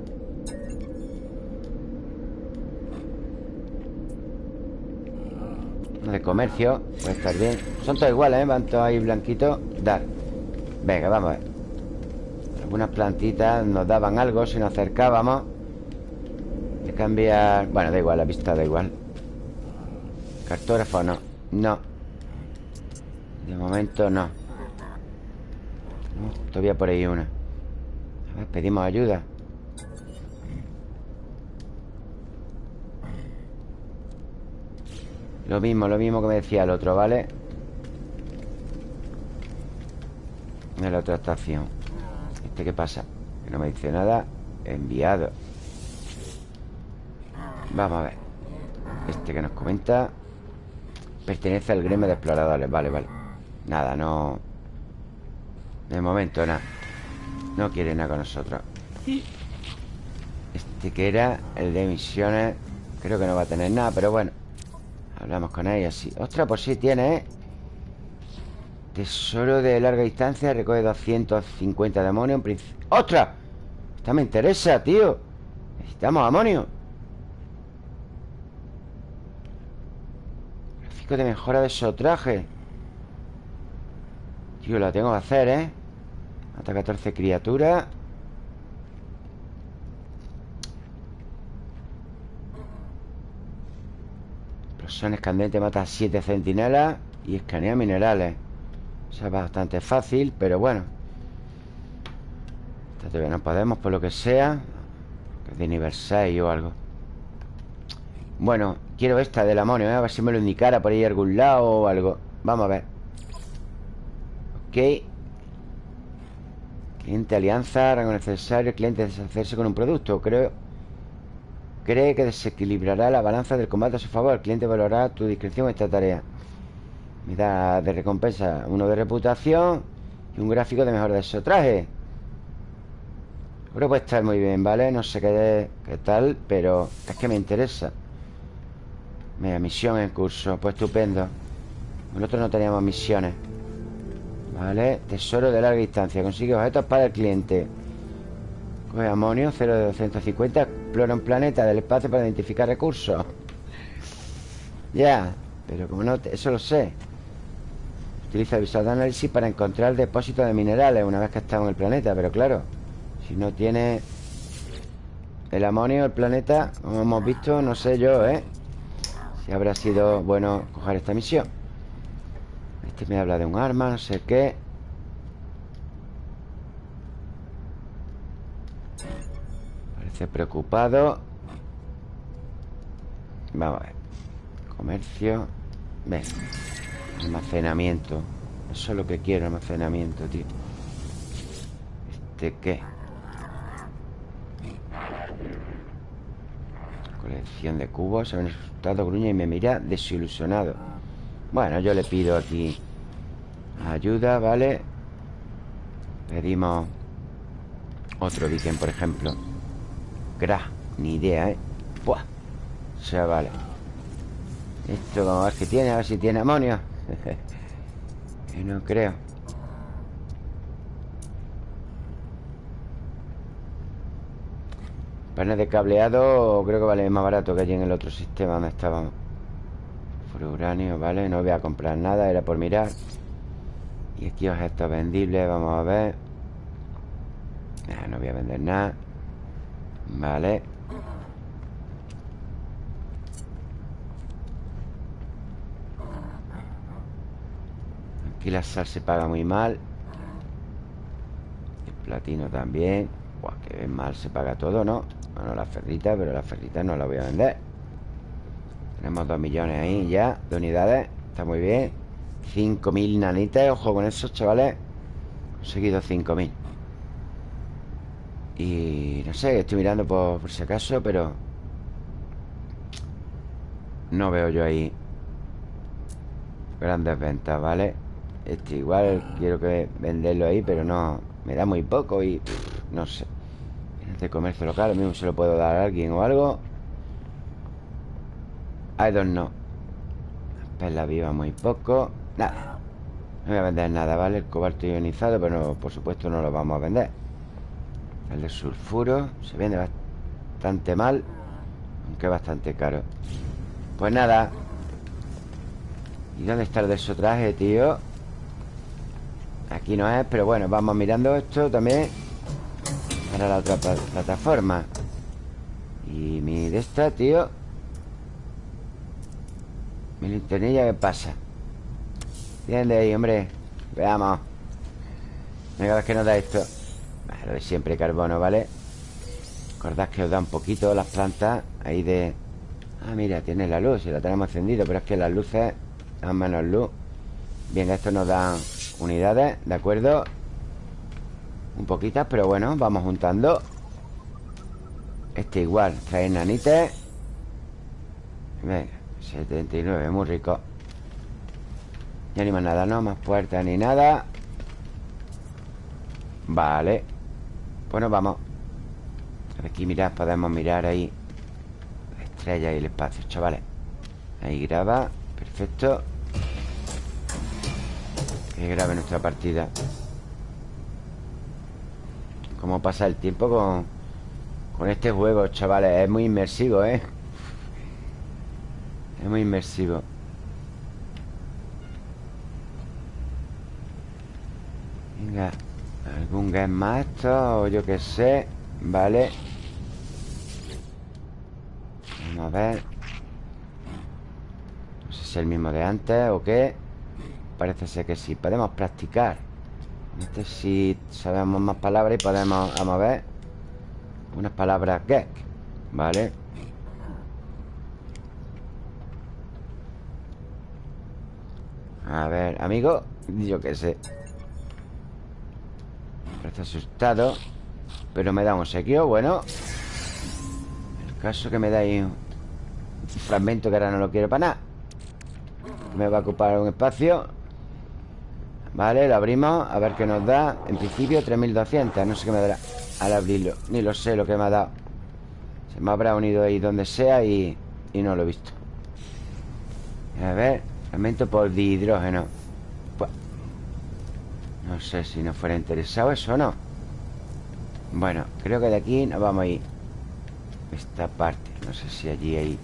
Speaker 1: De comercio Puede estar bien. Son todos iguales, ¿eh? Van todos ahí blanquitos. Dar. Venga, vamos a ver. Algunas plantitas nos daban algo Si nos acercábamos. Cambiar... Bueno, da igual, la vista da igual. Cartógrafo no. No. De momento no. Todavía por ahí una ver, pedimos ayuda. Lo mismo, lo mismo que me decía el otro, ¿vale? En la otra estación. ¿Este qué pasa? Que no me dice nada. Enviado. Vamos a ver. Este que nos comenta. Pertenece al gremio de exploradores. Vale, vale. Nada, no. De momento, nada No quiere nada con nosotros. Este que era El de misiones Creo que no va a tener nada, pero bueno. Hablamos con ella así. Ostras, pues sí tiene, ¿eh? Tesoro de larga distancia Recoge 250 demonios ¡Ostras! Esta me interesa, tío. Necesitamos amonio. De mejora de esos trajes. Tío, la tengo que hacer, ¿eh? Mata 14 criaturas. Explosión escandente mata 7 centinelas Y escanea minerales. O sea, bastante fácil, pero bueno. Todavía no podemos, por lo que sea. Que es de nivel 6 o algo. Bueno, Quiero esta del amonio, ¿eh? A ver si me lo indicara por ahí algún lado o algo. Vamos a ver. Ok Cliente alianza, rango necesario Cliente deshacerse con un producto. Creo Cree que desequilibrará la balanza del combate a su favor. El cliente valorará tu discreción esta tarea. Da de recompensa Uno de reputación Y un gráfico de mejor de esos trajes. Creo que puede estar muy bien, ¿vale? No sé qué, qué tal Pero es que me interesa. Mira, misión en curso. Pues estupendo. Nosotros no teníamos misiones Vale Tesoro de larga distancia. Consigue objetos para el cliente. Coge amonio 0 de 250 Explora un planeta del espacio para identificar recursos. Ya Pero como no... Eso lo sé. Utiliza el visor de análisis para encontrar depósitos de minerales Una vez que estamos en el planeta Pero claro Si no tiene El amonio, el planeta Como hemos visto, no sé yo, ¿eh? Si habrá sido bueno coger esta misión Este me habla de un arma, no sé qué. Parece preocupado. Vamos a ver. Comercio. Ven. Almacenamiento. Eso es lo que quiero, almacenamiento, tío. ¿Este qué? Colección de cubos. Se ha asustado gruña y me mira desilusionado Bueno, yo le pido aquí Ayuda, ¿vale? Pedimos Otro diken, por ejemplo Gra, ni idea, ¿eh? Buah O sea, vale Esto vamos a ver qué tiene A ver si tiene amonio Que no creo Panes de cableado creo que vale más barato que allí en el otro sistema donde estábamos. Uranio, ¿vale? No voy a comprar nada, era por mirar. Y aquí objetos vendibles, vamos a ver. no voy a vender nada. Vale. Aquí la sal se paga muy mal. El platino también. Buah, que mal se paga todo, ¿no? Bueno, la ferrita, pero la ferrita no la voy a vender Tenemos dos millones ahí ya De unidades, está muy bien. 5.000 nanitas, ojo con eso, chavales. Conseguido 5.000 Y no sé, estoy mirando por, si acaso Pero No veo yo ahí Grandes ventas, ¿vale? Este igual quiero que venderlo ahí Pero no, me da muy poco y no sé. De comercio local, mismo se lo puedo dar a alguien o algo I don't know. Perla viva muy poco. Nada No voy a vender nada, ¿vale? El cobalto ionizado Pero por supuesto no lo vamos a vender. El de sulfuro Se vende bastante mal Aunque bastante caro. Pues nada. ¿Y dónde está el de su traje, tío? Aquí no es, pero bueno, vamos mirando esto también para la otra plataforma. Y mi de esta, tío Mi linternilla, ¿qué pasa? Bien de ahí, hombre. Veamos. Venga, vez que nos da esto. Lo de siempre carbono, ¿vale? Recordad que os da un poquito las plantas Ahí de... Ah, mira, tiene la luz Y la tenemos encendido Pero es que las luces dan menos luz. Bien, esto nos da unidades ¿De acuerdo? Un poquitas, pero bueno, vamos juntando. Este igual, trae nanites Venga, 79, muy rico. Ya ni más nada, ¿no? Más puertas ni nada. Vale. Bueno, vamos. Aquí mirad, podemos mirar ahí La estrella y el espacio, chavales. Ahí graba, perfecto. Que grabe nuestra partida. Cómo pasa el tiempo con, con este juego, chavales Es muy inmersivo, ¿eh? Es muy inmersivo. Venga Algún game master o yo que sé Vale. Vamos a ver. No sé si es el mismo de antes o qué. Parece ser que sí. Podemos practicar. Este sí sabemos más palabras y podemos, vamos a ver. Unas palabras get Vale A ver, amigo Yo qué sé. Parece asustado Pero me da un sequio, bueno. El caso que me da ahí un fragmento que ahora no lo quiero para nada. Me va a ocupar un espacio. Vale, lo abrimos A ver qué nos da. En principio 3200 No sé qué me dará Al abrirlo. Ni lo sé lo que me ha dado. Se me habrá unido ahí donde sea Y, y no lo he visto. A ver Fragmento por dihidrógeno. Pues, No sé si nos fuera interesado eso o no. Bueno, creo que de aquí nos vamos a ir. Esta parte No sé si allí hay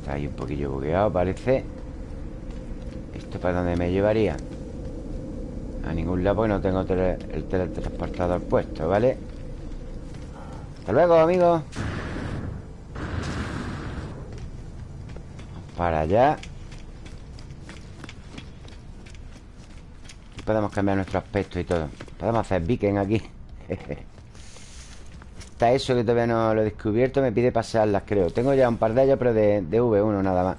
Speaker 1: Está ahí un poquillo bugueado parece. ¿Esto para dónde me llevaría? A ningún lado porque no tengo el teletransportador puesto, ¿vale? Hasta luego, amigos para allá. Podemos cambiar nuestro aspecto y todo. Podemos hacer beacon aquí. Está eso que todavía no lo he descubierto Me pide pasarlas, creo. Tengo ya un par de ellas, pero de, de V1 nada más.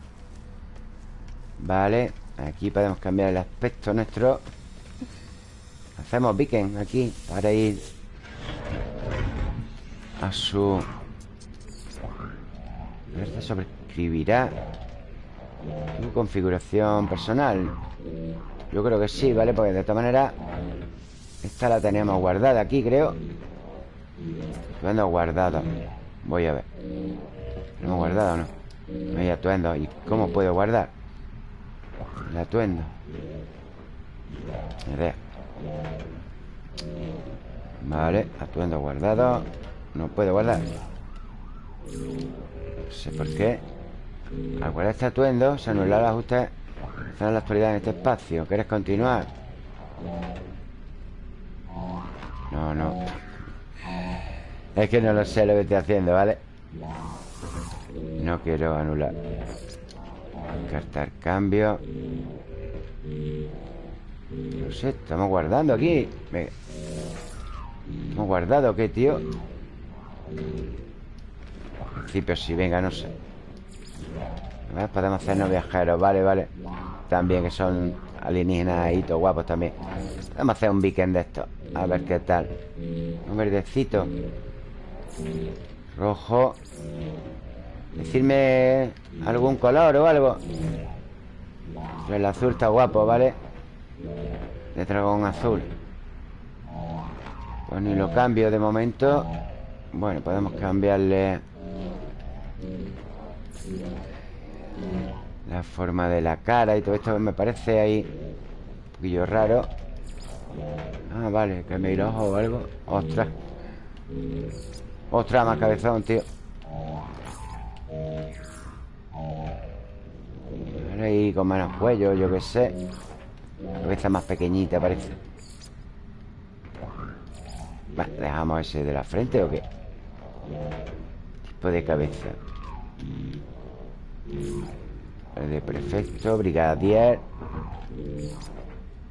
Speaker 1: Vale Aquí podemos cambiar el aspecto nuestro. Hacemos beacon aquí Para ir A su Este sobreescribirá configuración personal. Yo creo que sí, ¿vale? Porque de esta manera Esta la tenemos guardada aquí, creo. Atuendo guardado. Voy a ver. ¿Lo hemos guardado o no? No hay atuendo. ¿Y cómo puedo guardar? El atuendo. Vale, atuendo guardado. No puedo guardar. No sé por qué Al guardar este atuendo Se anula el ajuste en la actualidad en este espacio ¿Quieres continuar? No, no Es que no lo sé lo que estoy haciendo, ¿vale? No quiero anular Cartar cambio No sé, estamos guardando aquí ¿Hemos guardado qué, tío? Al principio sí, venga, no sé ver, Podemos hacernos viajeros, vale, vale. También que son alienígenas y guapos también. Podemos hacer un weekend de esto. A ver qué tal. Un verdecito. Rojo. Decirme algún color o algo. El azul está guapo, ¿vale? De dragón azul. Pues ni lo cambio de momento. Bueno, podemos cambiarle La forma de la cara y todo esto me parece ahí Un poquillo raro. Ah, vale, que me ojos o algo. Ostras. Ostras, más cabezón, tío. Ahí con menos cuello, yo qué sé. Cabeza más pequeñita parece. ¿Dejamos ese de la frente o qué? Tipo de cabeza De prefecto, brigadier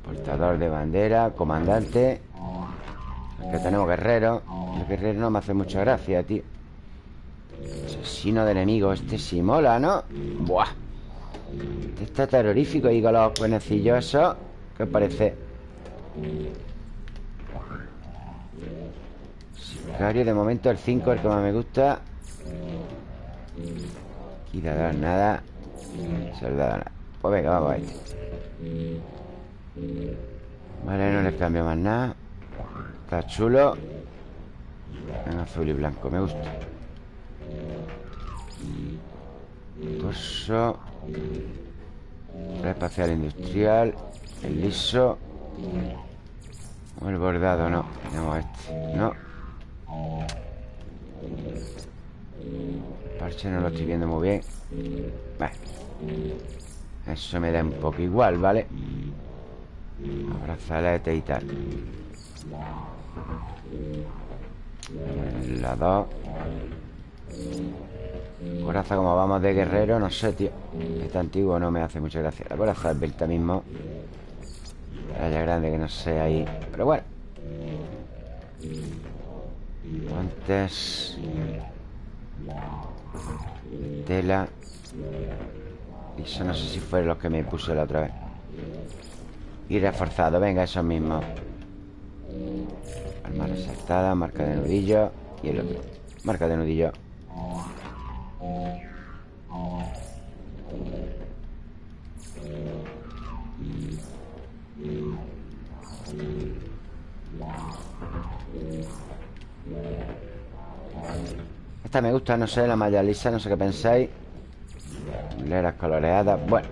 Speaker 1: Portador de bandera Comandante. Que tenemos guerrero. El guerrero no me hace mucha gracia, tío. Asesino de enemigos Este sí mola, ¿no? Buah. Este está terrorífico Y con los cuenecillos ¿Qué parece? Sicario, de momento el 5 El que más me gusta Y dar nada. Soldado nada Pues venga, vamos a este Vale, no le cambio más nada. Está chulo. En azul y blanco, me gusta. Torso. Espacial industrial. El liso. O el bordado, no. Tenemos este, no parche no lo estoy viendo muy bien. Vale. Eso me da un poco igual, ¿vale? Abrazalete y tal. La dos. Coraza como vamos de guerrero No sé, tío. Este antiguo no me hace mucha gracia. La coraza es Belta mismo. Raya grande que no sé ahí. Pero bueno. Guantes Tela Y eso no sé si fueron los que me puse la otra vez. Y reforzado, venga, eso mismo. Arma resaltada, marca de nudillo Y el otro. Marca de nudillo esta me gusta, no sé, la malla lisa, no sé qué pensáis. Leras coloreadas, bueno.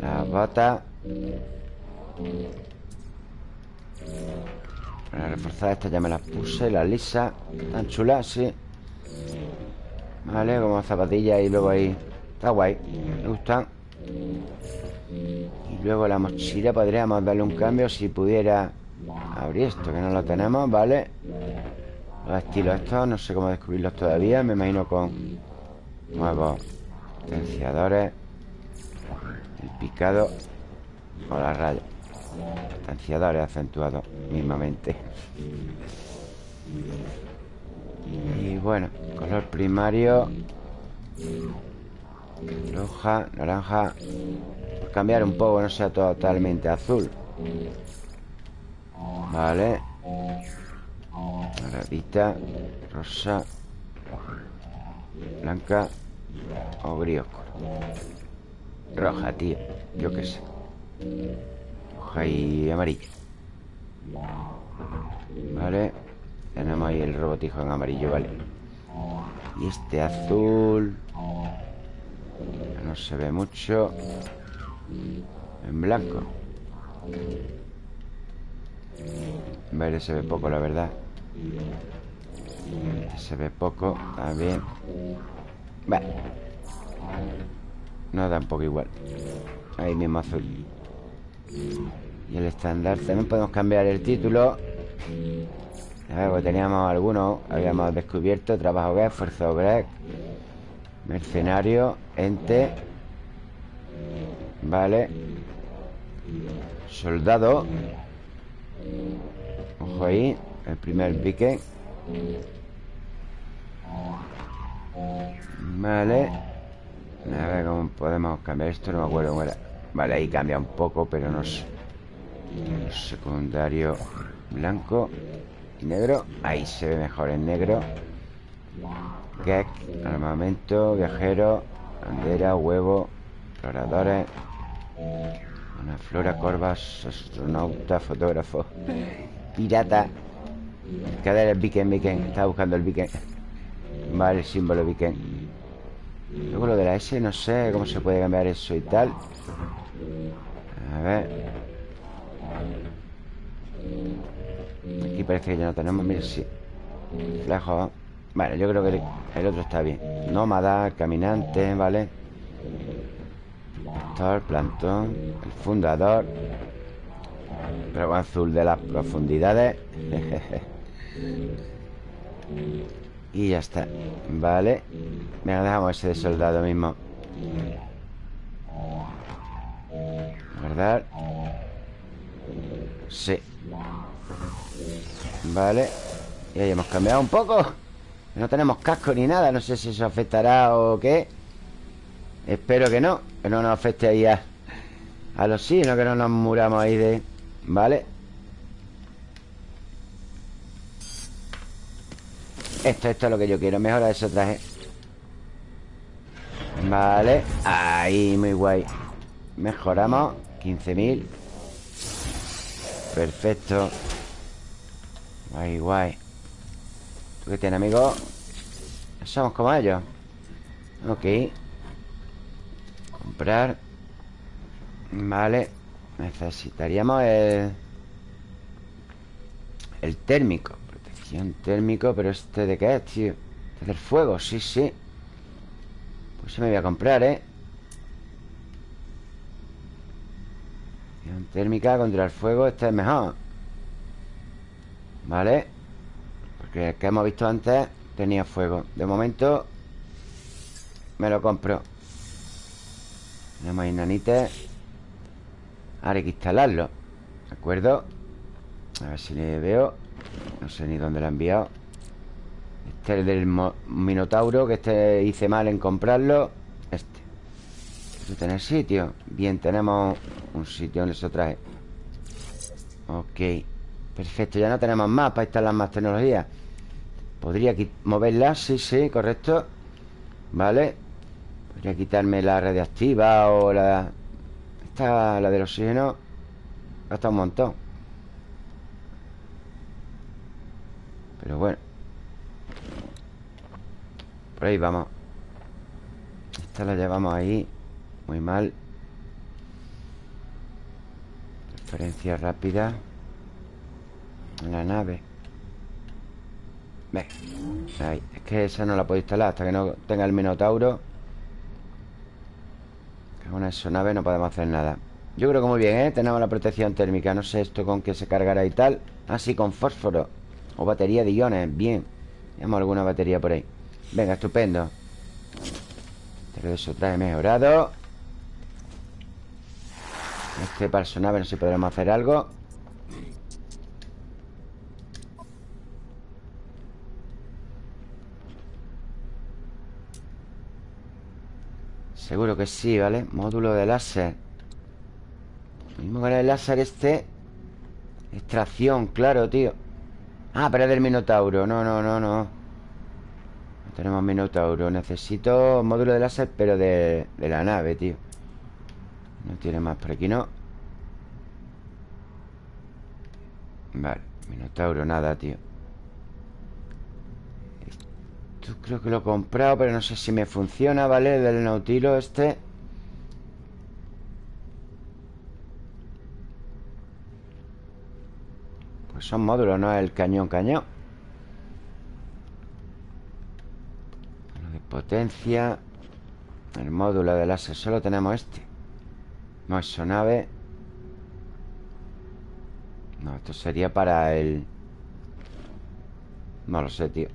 Speaker 1: Las botas Para reforzar esta ya me las puse La lisa, tan chula, sí. Vale, como zapatillas y luego ahí. Está guay, me gustan Y luego la mochila podríamos darle un cambio Si pudiera abrir esto, que no lo tenemos, ¿vale? Los estilos estos, no sé cómo descubrirlos todavía Me imagino con nuevos Potenciadores El picado O la raya. Potenciadores acentuados mismamente Y bueno Color primario Roja, naranja. Cambiar un poco, no sea totalmente azul. Vale Doradita Rosa Blanca O gris Roja, tío Yo qué sé. Roja y amarilla. Vale Tenemos ahí el robotijo en amarillo, vale. Y este azul No se ve mucho En blanco. Verde se ve poco, la verdad Se ve poco También Vale. No da un poco igual. Ahí mismo azul. Y el estándar También podemos cambiar el título. A pues teníamos algunos Habíamos descubierto Trabajo que Fuerza obrera Mercenario Ente Vale. Soldado. Ojo ahí El primer pique. Vale. A ver cómo podemos cambiar esto No me acuerdo cómo era. Vale, ahí cambia un poco, pero no sé Secundario. Blanco y negro. Ahí se ve mejor en negro. Gek, armamento, viajero Bandera, huevo Exploradores. Una flora, corvas, astronauta, fotógrafo Pirata Cadera el Viken, Viken. Estaba buscando el Viken. Vale, el símbolo Viken. Luego lo de la S, no sé cómo se puede cambiar eso y tal. A ver. Aquí parece que ya no tenemos. Mira, sí. Flejo Vale, yo creo que el otro está bien. Nómada, caminante, ¿vale? el plantón El fundador Pero azul de las profundidades. Y ya está. Vale. Venga, dejamos ese de soldado mismo. ¿Verdad? Sí. Vale. Y ahí hemos cambiado un poco. No tenemos casco ni nada. No sé si eso afectará o qué. Espero que no. Que no nos afecte ahí a, a los no Que no nos muramos ahí de... Vale Esto, esto es lo que yo quiero Mejora ese traje. Vale Ahí, muy guay. Mejoramos. 15.000 Perfecto. Guay, guay. ¿Tú qué tienes, amigo? Somos como ellos. Ok. Comprar. Vale Necesitaríamos el El térmico Protección térmico Pero este de qué es, tío Este del fuego, sí, sí. Pues se me voy a comprar, ¿eh? Protección térmica contra el fuego Este es mejor. Vale Porque el que hemos visto antes Tenía fuego. De momento Me lo compro. Tenemos ahí nanites Ahora hay que instalarlo ¿De acuerdo? A ver si le veo No sé ni dónde lo ha enviado. Este es el del Minotauro Que este hice mal en comprarlo. Este. ¿Quiero tener sitio? Bien, tenemos un sitio donde se trae. Ok. Perfecto, ya no tenemos más para instalar más tecnología. Podría moverla, sí, sí, correcto. Vale. Podría quitarme la radiactiva o la... Esta, la del oxígeno Gasta un montón. Pero bueno. Por ahí vamos. Esta la llevamos ahí Muy mal. Referencia rápida. En la nave. Ve. Es que esa no la puedo instalar hasta que no tenga el Minotauro con esa nave no podemos hacer nada. Yo creo que muy bien, ¿eh? Tenemos la protección térmica. No sé esto con qué se cargará y tal. Ah, sí, con fósforo. O batería de iones, bien. Tenemos alguna batería por ahí. Venga, estupendo. Pero eso trae mejorado. Este para su nave no sé si podremos hacer algo Seguro que sí, ¿vale? Módulo de láser. Mismo con el láser este Extracción, claro, tío. Ah, pero es del Minotauro. No, no, no, no. No tenemos Minotauro. Necesito módulo de láser, pero de, de la nave, tío. No tiene más por aquí, ¿no? Vale, Minotauro, nada, tío Creo que lo he comprado Pero no sé si me funciona, ¿vale? Del Nautilo este. Son módulos, no el cañón cañón. De potencia. El módulo de láser Solo tenemos este. No es nave. No, esto sería para el No lo sé, tío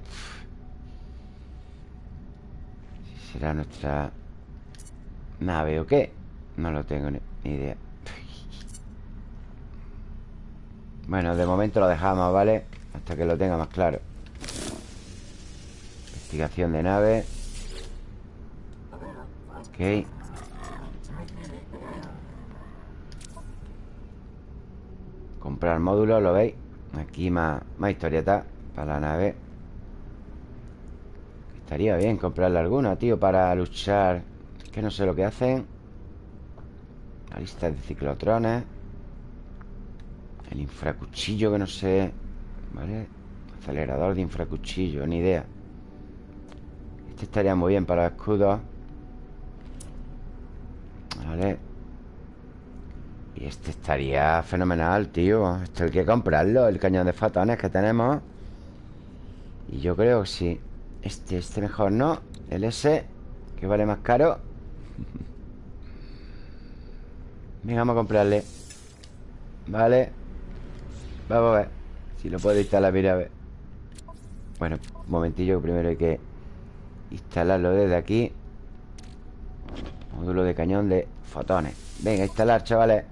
Speaker 1: Si será nuestra Nave o qué No lo tengo ni idea. Bueno, de momento lo dejamos, ¿vale? Hasta que lo tenga más claro. Investigación de nave. Ok. Comprar módulos, ¿lo veis? Aquí más, más historieta Para la nave Estaría bien comprarle alguna, tío Para luchar. Es que no sé lo que hacen. La lista de ciclotrones. El infracuchillo que no sé. ¿Vale? Acelerador de infracuchillo, ni idea. Este estaría muy bien para escudos. Vale. Y este estaría fenomenal, tío. Esto hay que comprarlo El cañón de fotones que tenemos. Y yo creo que sí Este, este mejor no El S, que vale más caro. Venga, vamos a comprarle. Vale. Vamos a ver Si lo puedo instalar, mira, a ver. Bueno, un momentillo Primero hay que instalarlo desde aquí. Módulo de cañón de fotones. Venga, instalar, chavales.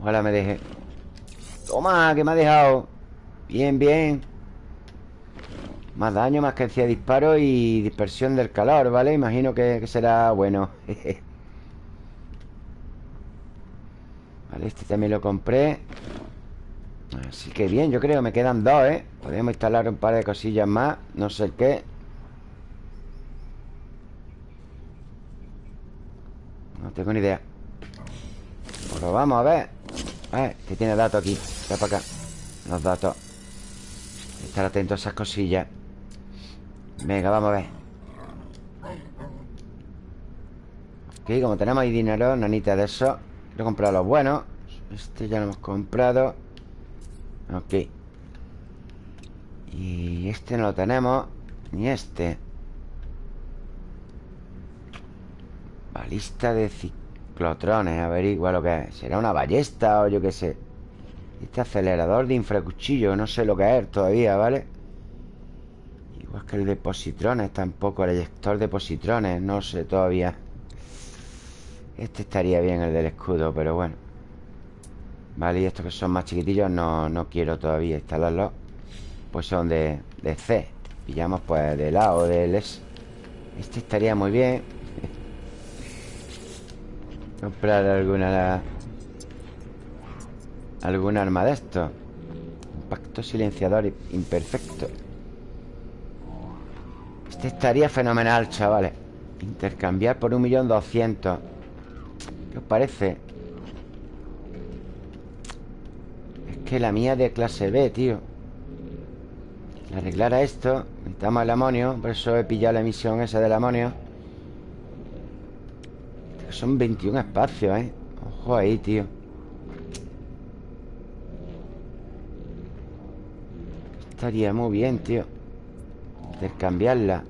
Speaker 1: Ojalá me deje. Toma, que me ha dejado. Bien, bien Más daño, más cadencia de disparo Y dispersión del calor, ¿vale? Imagino que, será bueno. Vale, este también lo compré. Así que bien, yo creo me quedan dos, ¿eh? Podemos instalar un par de cosillas más No sé qué. No tengo ni idea. Pero vamos a ver. Eh, que tiene datos aquí. Está para acá. Los datos. Estar atento a esas cosillas Venga, vamos a ver. Ok, como tenemos ahí dinero Nanita de eso Quiero comprar los buenos. Este ya lo hemos comprado. Ok Y este no lo tenemos Ni este. Balista de ciclotrones Averigua lo que es. ¿Será una ballesta o yo qué sé? Este acelerador de infracuchillo No sé lo que es todavía, ¿vale? Igual que el de positrones Tampoco el eyector de positrones No sé todavía. Este estaría bien el del escudo Pero bueno. Vale, y estos que son más chiquitillos no, no quiero todavía instalarlos. Pues son de, de C. Pillamos pues de A o del S. Este estaría muy bien. Comprar alguna Algún arma de estos Impacto silenciador imperfecto Este estaría fenomenal, chavales. Intercambiar por un millón doscientos. ¿Qué os parece? que la mía de clase B, tío. Arreglar esto Necesitamos el amonio. Por eso he pillado la emisión esa del amonio. Son 21 espacios, ¿eh? Ojo ahí, tío. Estaría muy bien, tío Intercambiarla.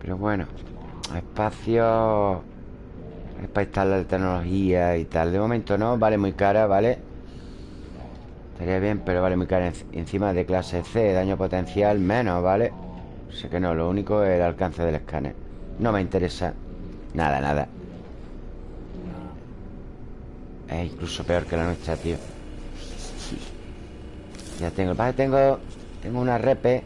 Speaker 1: Pero bueno Espacio es para instalar la tecnología y tal. De momento no, vale muy cara, ¿vale? Estaría bien, pero vale muy cara Encima de clase C, daño potencial menos, ¿vale? Sé que no, lo único es el alcance del escáner. No me interesa Nada, nada. Es incluso peor que la nuestra, tío. Ya tengo Vale, tengo Tengo una repe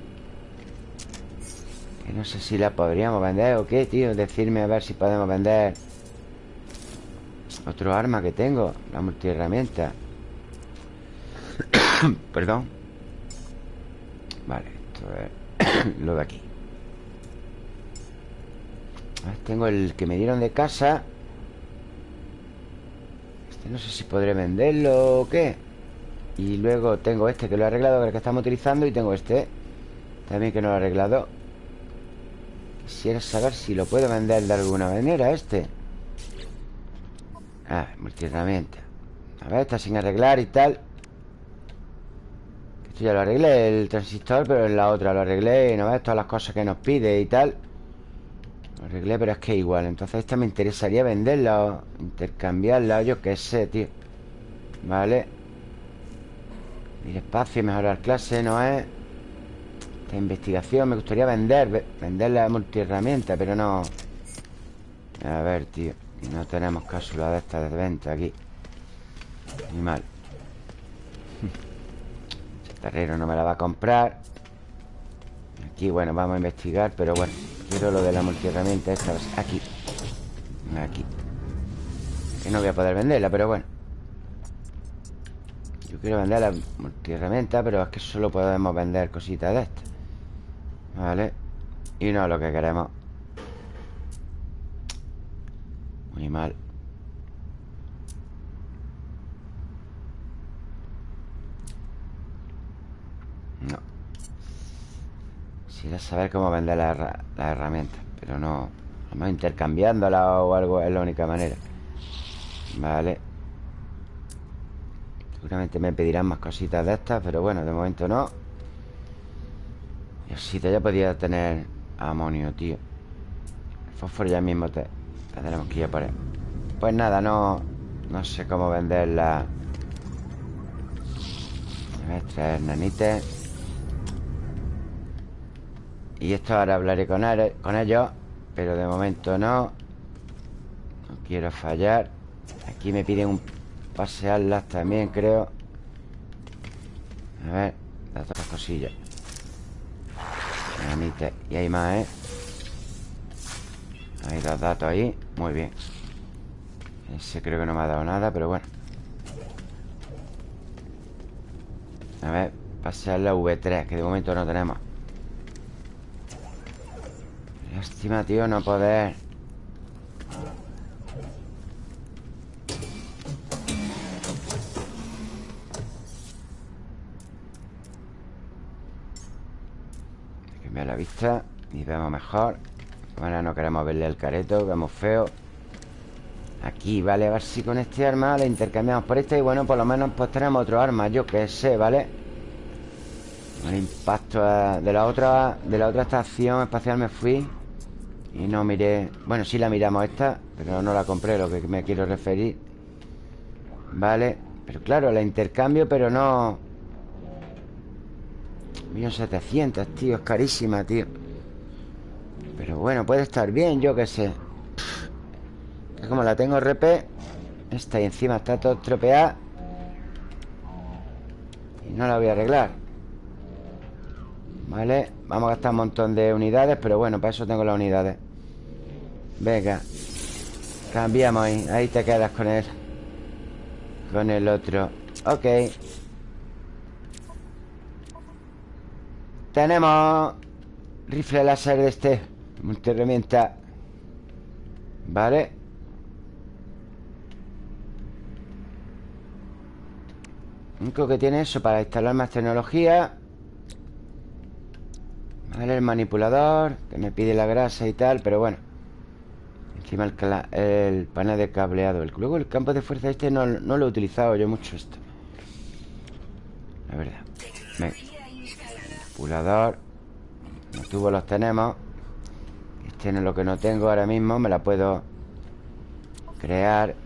Speaker 1: Que no sé si la podríamos vender o qué, tío. Decirme a ver si podemos vender Otro arma que tengo La multiherramienta. Perdón. Vale, esto es lo de aquí. Tengo el que me dieron de casa. Este no sé si podré venderlo o qué Y luego tengo este que lo he arreglado, el que estamos utilizando Y tengo este También que no lo he arreglado. Quisiera saber si lo puedo vender de alguna manera este. Ah, multiherramienta. A ver, está sin arreglar y tal. Esto ya lo arreglé, el transistor Pero en la otra lo arreglé no ves todas las cosas que nos pide y tal. Lo arreglé, pero es que igual. Entonces esta me interesaría venderla o intercambiarla o yo qué sé, tío. Vale Ir espacio, mejorar clase, no es Esta investigación Me gustaría vender Vender la multiherramienta, pero no. A ver, tío no tenemos cápsula de estas de venta aquí. Ni mal Chatarrero no me la va a comprar. Aquí, bueno, vamos a investigar Pero bueno, quiero lo de la multiherramienta esta Aquí. Aquí. Que no voy a poder venderla, pero bueno Yo quiero vender la multiherramienta Pero es que solo podemos vender cositas de estas Vale Y no lo que queremos. Muy mal. No. Quisiera saber cómo vender las la herramientas Pero no. Vamos intercambiándola o algo Es la única manera. Vale Seguramente me pedirán más cositas de estas Pero bueno, de momento no. Y así ya podía tener Amonio, tío. El fósforo ya mismo te Tendremos que ir a por él. Pues nada, no No sé cómo venderla A ver, traer nanites Y esto ahora hablaré con, con ellos Pero de momento no. No quiero fallar. Aquí me piden un pasearlas también, creo. A ver Las otras cosillas. Y hay más, ¿eh? Hay dos datos ahí. Muy bien. Ese creo que no me ha dado nada, pero bueno. A ver Pasear la V3 Que de momento no tenemos. Lástima, tío, no poder Cambiar la vista Y vemos mejor Ahora no queremos verle el careto Vemos feo Aquí, ¿vale? A ver si con este arma la intercambiamos por esta Y bueno, por lo menos pues tenemos otro arma Yo qué sé, ¿vale? El impacto de la otra De la otra estación espacial me fui Y no miré Bueno, sí la miramos esta Pero no la compré, lo que me quiero referir Vale Pero claro, la intercambio, pero no 1700, tío, es carísima, tío. Pero bueno, puede estar bien, yo qué sé. Es como la tengo RP Esta y encima está todo estropeada Y no la voy a arreglar. Vale Vamos a gastar un montón de unidades Pero bueno, para eso tengo las unidades. Venga Cambiamos ahí Ahí te quedas con él Con el otro. Ok Tenemos Rifle láser de este herramienta Vale. Único que tiene eso para instalar más tecnología. Vale, el manipulador Que me pide la grasa y tal Pero bueno. Encima el, el panel de cableado. Luego el campo de fuerza este no, no, lo he utilizado yo mucho esto. La verdad Manipulador Los tubos los tenemos. Tiene lo que no tengo ahora mismo Me la puedo crear.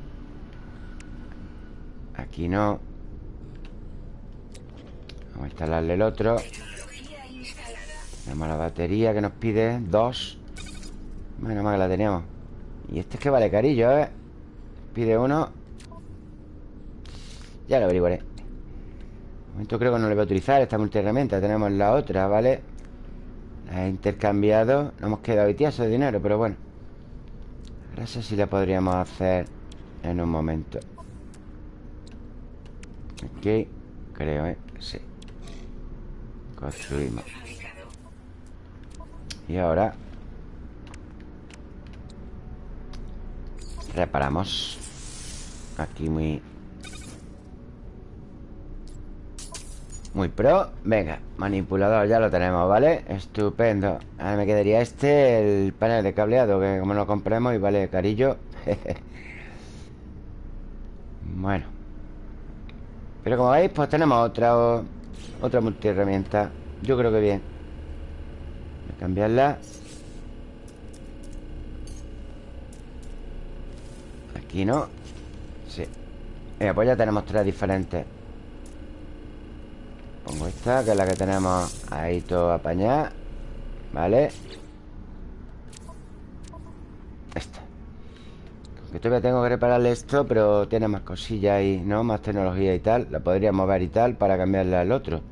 Speaker 1: Aquí no. Vamos a instalarle el otro. Tenemos la batería que nos pide Dos. Menos mal que la teníamos. Y este es que vale carillo, ¿eh? Pide uno. Ya lo averiguaré momento creo que no le voy a utilizar esta multiherramienta Tenemos la otra, ¿vale? La he intercambiado No hemos quedado tieso de dinero, pero bueno. Ahora sé si la podríamos hacer En un momento. Ok Creo, ¿eh? Sí. Construimos. Y ahora Reparamos. Aquí muy... Muy pro. Venga, manipulador ya lo tenemos, ¿vale? Estupendo. Ahora me quedaría este, el panel de cableado Que como lo compremos y vale carillo. Bueno. Pero como veis, pues tenemos otra Otra multiherramienta. Yo creo que bien. Voy a cambiarla. Aquí no. Sí. Venga, pues ya tenemos tres diferentes Pongo esta, que es la que tenemos ahí todo apañada ¿Vale? Esta Aunque todavía tengo que repararle esto Pero tiene más cosillas ahí, ¿no? Más tecnología y tal La podría mover y tal para cambiarle al otro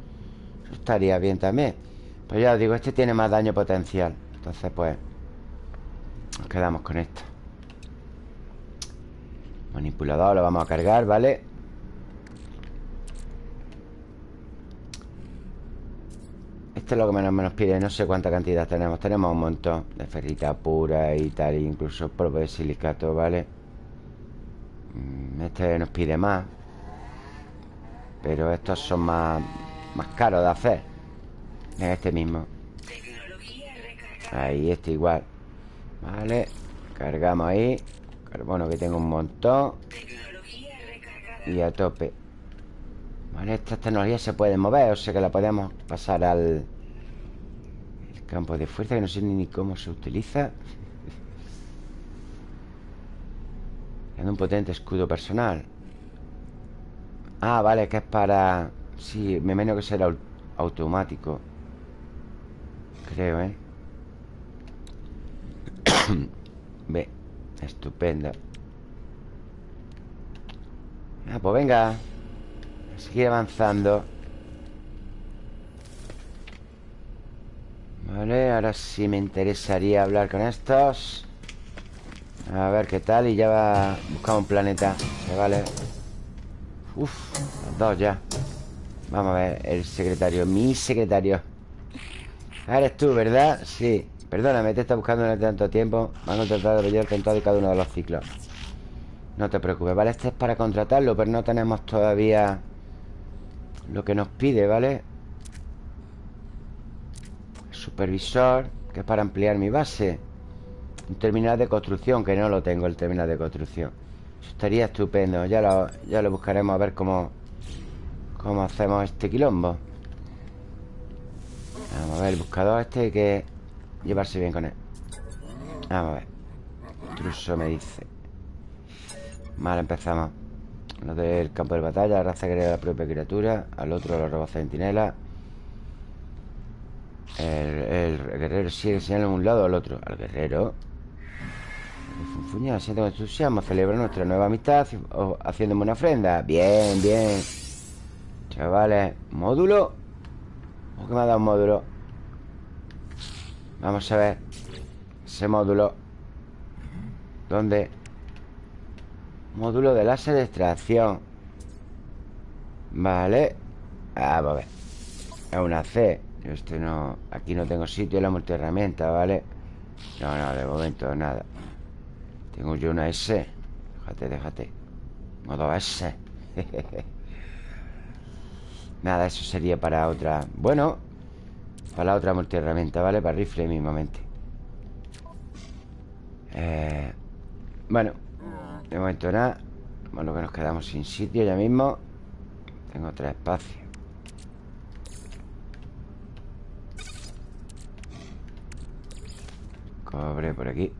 Speaker 1: Eso estaría bien también Pues ya os digo, este tiene más daño potencial Entonces pues Nos quedamos con esto Manipulador lo vamos a cargar, ¿vale? Este es lo que menos nos pide No sé cuánta cantidad tenemos. Tenemos un montón de ferrita pura y tal Incluso polvo de silicato, ¿vale? Mm, este nos pide más Pero estos son más, más caros de hacer En este mismo. Ahí, este igual Vale Cargamos ahí bueno, que tengo un montón Y a tope Vale, estas tecnologías se pueden mover O sea que la podemos pasar al campo de fuerza Que no sé ni cómo se utiliza. Tiene un potente escudo personal. Ah, vale, que es para... Sí, me menos que será automático. Creo, ¿eh? Ve Estupenda Ah, pues venga. Sigue avanzando Vale, ahora sí me interesaría hablar con estos. A ver qué tal Y ya va buscar un planeta Vale Uf, dos ya. Vamos a ver, el secretario Mi secretario. Eres tú, ¿verdad? Sí. Perdóname, te está buscando en tanto tiempo. Van a tratar de con todo y cada uno de los ciclos. No te preocupes, ¿vale? Este es para contratarlo Pero no tenemos todavía Lo que nos pide, ¿vale? Supervisor Que es para ampliar mi base. Un terminal de construcción Que no lo tengo, el terminal de construcción. Estaría estupendo. Ya lo, ya lo buscaremos a ver cómo Cómo hacemos este quilombo. Vamos a ver el buscador este que llevarse bien con él. Vamos a ver. Intruso me dice. Vale, empezamos. Lo del campo de batalla La raza crea la propia criatura. Al otro lo roba centinela el, guerrero sigue señalando a un lado al otro. Al guerrero. Funfuña, siento entusiasmo Celebra nuestra nueva amistad Haciéndome una ofrenda. Bien, bien. Chavales, módulo. ¿O que me ha dado un módulo? Vamos a ver Ese módulo. ¿Dónde? Módulo de láser de extracción Vale. Ah, a ver. Es una C Este no... Aquí no tengo sitio en la multiherramienta, ¿vale? No, no, de momento nada. Tengo yo una S. Déjate, déjate. Modo S. Nada, eso sería para otra Bueno para la otra multiherramienta, ¿vale? Para rifle mismamente. Eh, Bueno De momento nada. Bueno, que nos quedamos sin sitio ya mismo. Tengo tres espacios Cobre por aquí.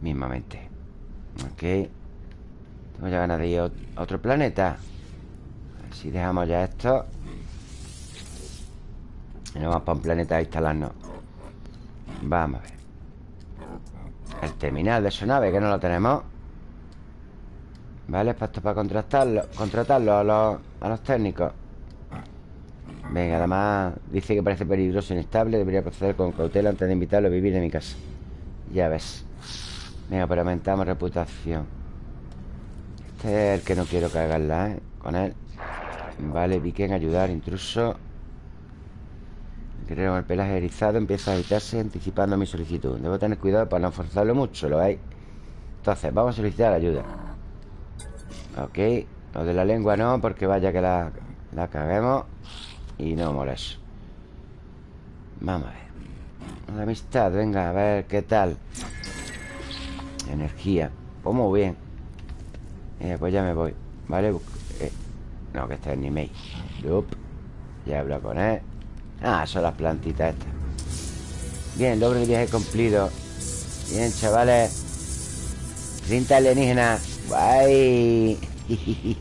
Speaker 1: Mismamente. Ok. Tengo ya ganas de ir a otro planeta. A si dejamos ya esto. Y nos vamos para un planeta a instalarnos. Vamos a ver. El terminal de su nave, que no lo tenemos. Vale, para esto para contratarlo Contratarlo a los, a los técnicos Venga, además dice que parece peligroso e inestable. Debería proceder con cautela antes de invitarlo a vivir en mi casa. Ya ves. Venga, pero aumentamos reputación. Este es el que no quiero cagarla, ¿eh? Con él. Vale, vi que en ayudar, intruso. Guerrero con el pelaje erizado Empieza a agitarse anticipando mi solicitud. Debo tener cuidado para no forzarlo mucho, ¿lo veis? Entonces, vamos a solicitar ayuda. Ok Lo de la lengua no, porque vaya que la, la caguemos y no molesto Vamos a ver. Una amistad, venga, a ver qué tal. Energía. Pues muy bien. Eh, Pues ya me voy Vale, eh, no, que este es ni mail Loop Ya hablo con él. Ah, son las plantitas estas. Bien, logro de viaje cumplido. Bien, chavales. 30 alienígenas Guay.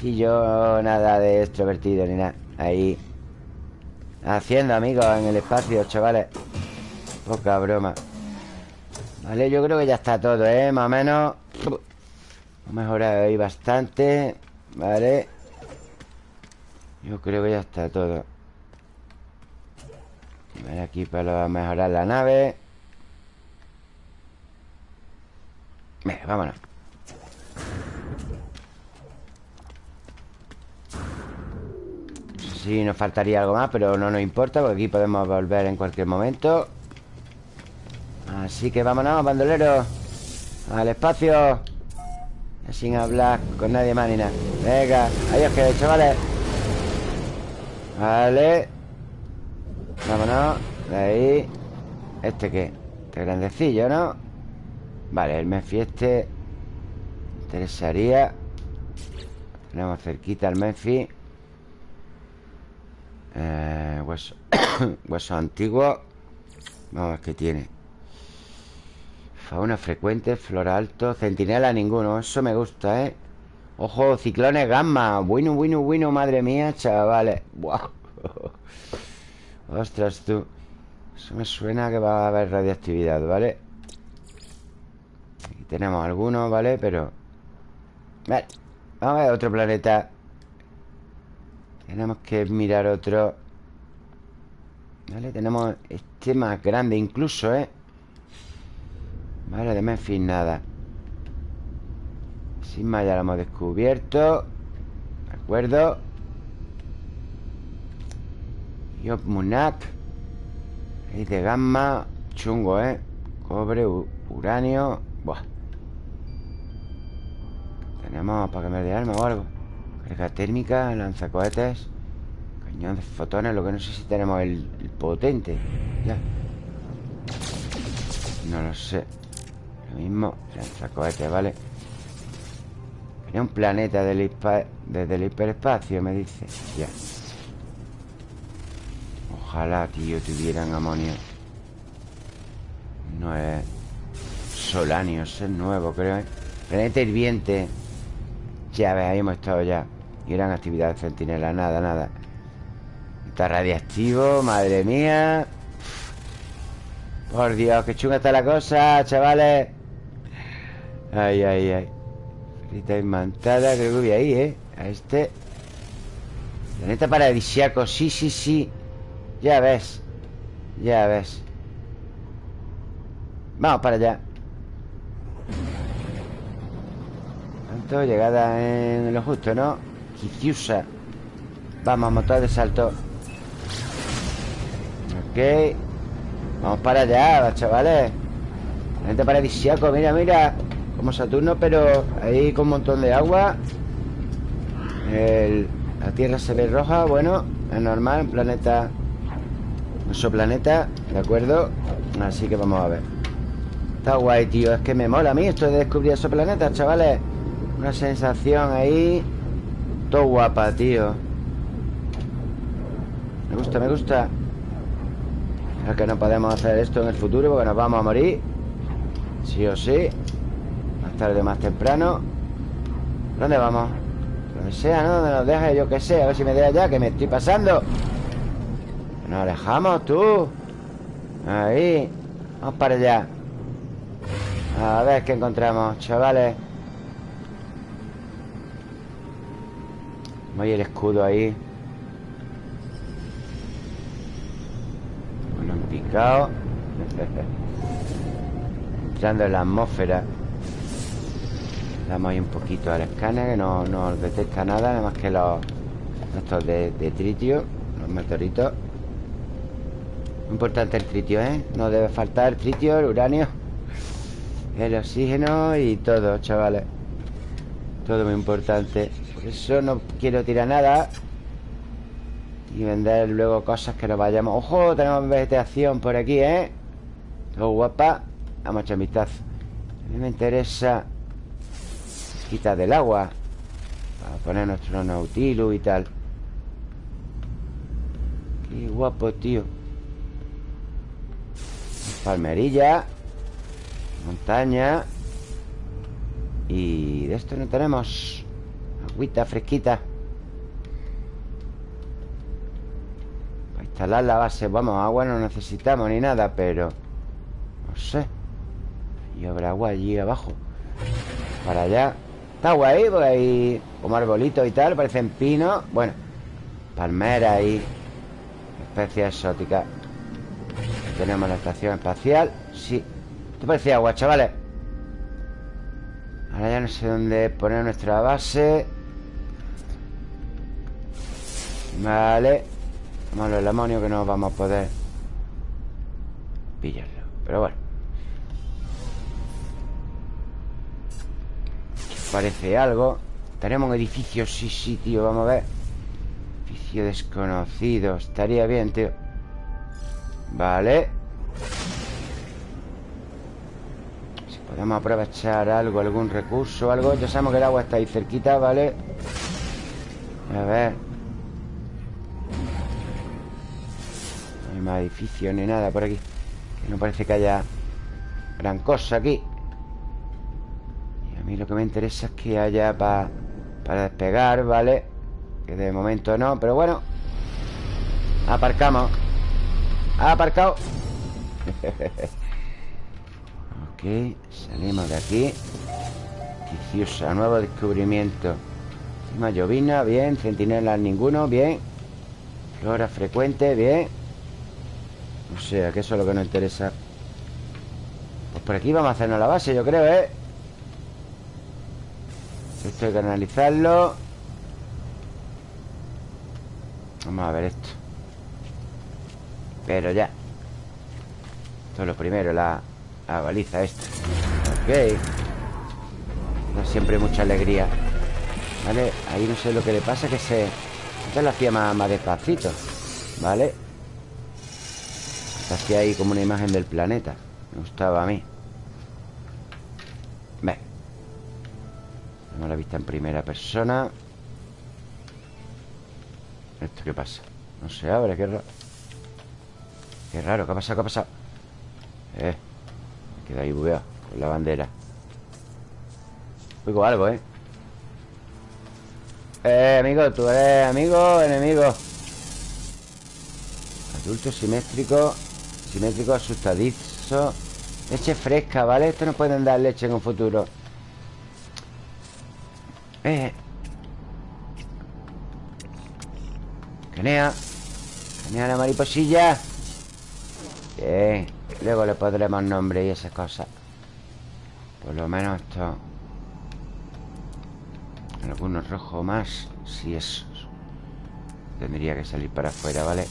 Speaker 1: Si yo nada de extrovertido ni nada Ahí. Haciendo amigos en el espacio, chavales. Poca broma. Vale, yo creo que ya está todo, ¿eh? Más o menos. Hemos mejorado ahí bastante Vale Yo creo que ya está todo. Vale, aquí para mejorar la nave. Venga, vámonos Sí, nos faltaría algo más Pero no nos importa Porque aquí podemos volver en cualquier momento. Así que vámonos, bandoleros Al espacio. Sin hablar con nadie más ni nada. Venga, adiós que chavales Vale. Vámonos De ahí. ¿Este qué? Este grandecillo, ¿no? Vale, el Menfi este. Interesaría. Tenemos cerquita el Menfi eh, hueso antiguo Vamos a ver qué tiene Fauna frecuente, flora alto Centinela ninguno, eso me gusta, ¿eh? Ojo, ciclones gamma Bueno, bueno, bueno, madre mía, chavales Wow Ostras, tú Eso me suena que va a haber radiactividad, ¿vale? Aquí tenemos algunos, ¿vale? Pero... Vamos a ver otro planeta tenemos que mirar otro. Vale, tenemos este más grande incluso, ¿eh? Vale, de Memphis nada. Sin más ya lo hemos descubierto. De acuerdo. Yop Munak. De gamma. Chungo, ¿eh? Cobre, uranio. Buah. Tenemos para cambiar de arma o algo Carga térmica, lanzacohetes. Cañón de fotones Lo que no sé si tenemos el, potente. Ya. No lo sé. Lo mismo Lanzacohetes, ¿vale? Quería un planeta del desde el hiperespacio, me dice. Ya. Ojalá, tío, tuvieran amonio. No es Solanio, es nuevo, creo ¿eh? Planeta hirviente. Ya ves, ahí hemos estado ya gran actividad de centinela, nada, nada. Está radiactivo, madre mía. Por Dios, qué chunga está la cosa, chavales. Ay, ay, ay. Frita imantada, creo que voy ahí, ¿eh? A este. Planeta paradisiaco, sí, sí, sí. Ya ves Ya ves. Vamos para allá. Tanto, llegada en lo justo, ¿no? Vamos, motor de salto. Ok. Vamos para allá, chavales. Gente paradisiaco, mira, mira. Como Saturno, pero ahí con un montón de agua. La Tierra se ve roja Bueno, es normal, planeta Nuestro planeta, ¿de acuerdo? Así que vamos a ver. Está guay, tío Es que me mola a mí esto de descubrir esos planetas, chavales. Una sensación ahí guapa, tío. Me gusta, me gusta. Es que no podemos hacer esto en el futuro Porque nos vamos a morir. Sí o sí. Más tarde o más temprano. ¿Dónde vamos? Donde sea, ¿no? Donde nos deje, yo que sé. A ver si me deja ya, que me estoy pasando. Nos alejamos, tú. Ahí. Vamos para allá. A ver qué encontramos, chavales Hay el escudo ahí. Bueno, picado. Entrando en la atmósfera. Damos ahí un poquito al escáner Que no, no detecta nada Nada más que los Estos de, de tritio Los meteoritos. Importante el tritio, ¿eh? No debe faltar el tritio, el uranio El oxígeno y todo, chavales. Todo muy importante Eso no quiero tirar nada Y vender luego cosas que nos vayamos. ¡Ojo! Tenemos vegetación por aquí, ¿eh? Todo guapa. Vamos a echar un vistazo. A mí me interesa Quitar del agua Para poner nuestro nautilus y tal. Qué guapo, tío. Palmerilla Montaña Y de esto no tenemos Agüita fresquita. Para instalar la base Vamos, agua no necesitamos ni nada Pero No sé. Y habrá agua allí abajo. Para allá. Está guay, porque hay como arbolitos y tal Parecen pinos Bueno Palmera y Especies exóticas. Tenemos la estación espacial. Sí. ¿Te parece agua, chavales? Ahora ya no sé dónde poner nuestra base Vale. Vamos el amonio que no vamos a poder Pillarlo. Pero bueno. Parece algo. Tenemos un edificio, sí, sí, tío Vamos a ver. Edificio desconocido. Estaría bien, tío. Vale. Si podemos aprovechar algo, algún recurso algo. Ya sabemos que el agua está ahí cerquita, ¿vale? A ver más edificios ni nada por aquí. Que no parece que haya gran cosa aquí. Y a mí lo que me interesa es que haya para despegar, ¿vale? Que de momento no, pero bueno. Aparcamos. Aparcado. Ok, salimos de aquí. Viciosa, nuevo descubrimiento. Cima llovina, bien. Centinelas ninguno, bien. Flora frecuente, bien O sea, que eso es lo que nos interesa. Pues por aquí vamos a hacernos la base, yo creo, ¿eh? Esto hay que analizarlo. Vamos a ver esto. Pero ya. Esto es lo primero, la, baliza esta. Ok. No siempre mucha alegría. ¿Vale? Ahí no sé lo que le pasa Que se... Antes lo hacía más, más despacito. ¿Vale? Hacía ahí como una imagen del planeta Me gustaba a mí Ve Tenemos la vista en primera persona ¿Esto qué pasa? No se abre, qué raro Qué raro, ¿qué ha pasado? ¿Qué ha pasado? Eh, me queda ahí bugueado Con la bandera Oigo algo, ¿eh? Eh, amigo, tú eres amigo enemigo Adulto simétrico Simétrico asustadizo. Leche fresca, ¿vale? Esto no pueden dar leche en un futuro. Eh. Canea. Canea la mariposilla. Bien. Luego le pondremos nombre y esas cosas. Por lo menos esto. Algunos rojos más Si es. Tendría que salir para afuera, ¿vale?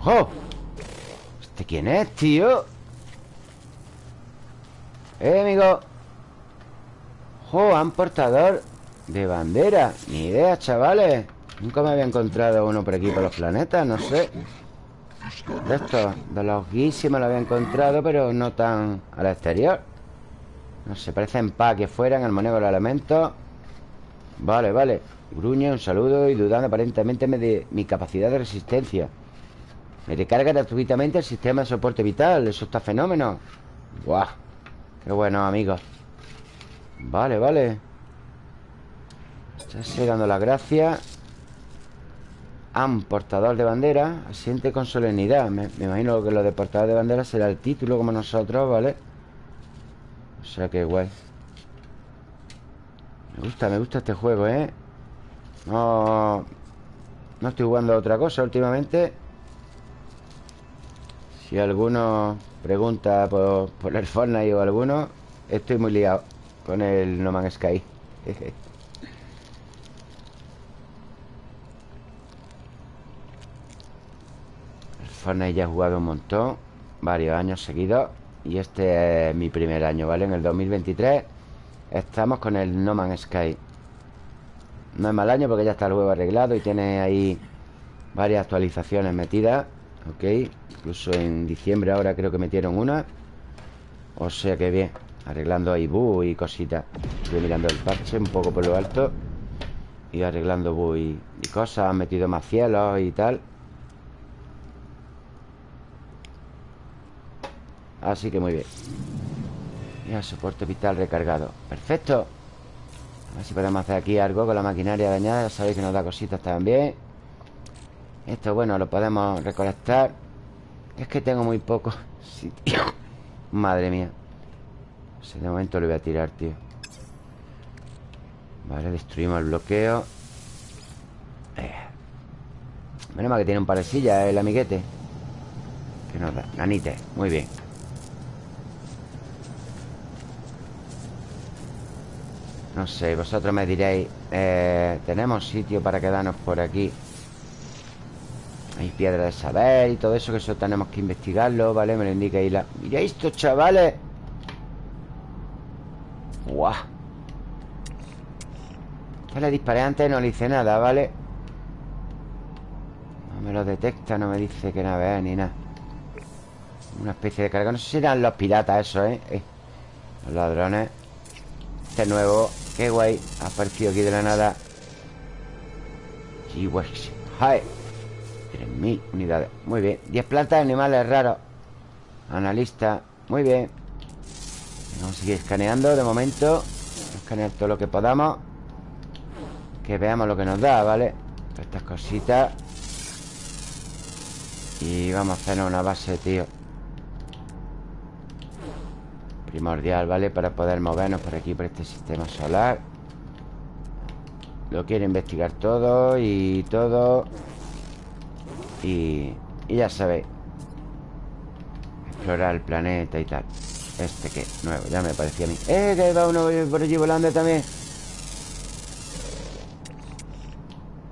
Speaker 1: ¡Ojo! ¿Este quién es, tío? ¡Eh, amigo! ¡Jo! Han portador de bandera Ni idea, chavales Nunca me había encontrado uno por aquí por los planetas, no sé De estos, de los me lo había encontrado Pero no tan al exterior No sé, parece en paz que fueran El manejo de los elementos Vale, vale Gruñe, un saludo y dudando aparentemente de mi capacidad de resistencia Me recarga gratuitamente el sistema de soporte vital Eso está fenómeno. Buah Qué bueno, amigos Vale, vale. Se dando las gracias Am, portador de bandera Asiente con solemnidad. Me, me, imagino que lo de portador de bandera será el título Como nosotros, ¿vale? O sea que guay. Me gusta, me gusta este juego, ¿eh? No... No estoy jugando a otra cosa últimamente Si alguno pregunta por, el Fortnite o alguno Estoy muy liado con el No Man's Sky. Fortnite ya he jugado un montón Varios años seguidos Y este es mi primer año, ¿vale? En el 2023 Estamos con el No Man's Sky. No es mal año porque ya está el juego arreglado Y tiene ahí Varias actualizaciones metidas Ok Incluso en diciembre ahora creo que metieron una. O sea que bien Arreglando ahí bugs y cositas. Estoy mirando el parche un poco por lo alto. Y arreglando bugs y, y cosas Han metido más cielos y tal. Así que muy bien. Ya, soporte vital recargado. Perfecto. A ver si podemos hacer aquí algo con la maquinaria dañada sabéis que nos da cositas también Esto, bueno, lo podemos recolectar. Es que tengo muy poco sitio. Madre mía. Pues De momento le voy a tirar, tío. Vale, destruimos el bloqueo. Eh. Menos mal que tiene un par sillas el amiguete. Que nos da, nanite, muy bien. No sé, vosotros me diréis eh, Tenemos sitio para quedarnos por aquí Hay piedra de saber y todo eso Que eso tenemos que investigarlo, ¿vale? Me lo indica ahí la... Mira esto, chavales Guau Ya le disparé antes no le hice nada, ¿vale? No me lo detecta, no me dice que nada es ni nada Una especie de carga No sé si eran los piratas eso, ¿eh? eh. Los ladrones Este nuevo Qué guay Ha aparecido aquí de la nada Hi 3.000 unidades. Muy bien. 10 plantas animales raros. Analista. Muy bien. Vamos a seguir escaneando de momento. Escanear todo lo que podamos. Que veamos lo que nos da, ¿vale? estas cositas. Y vamos a hacer una base, tío. Primordial, ¿vale? Para poder movernos por aquí, por este sistema solar. Lo quiero investigar todo y todo Y, y ya sabéis Explorar el planeta y tal. Este que, nuevo, ya me parecía a mí. ¡Eh, que va uno por allí volando también!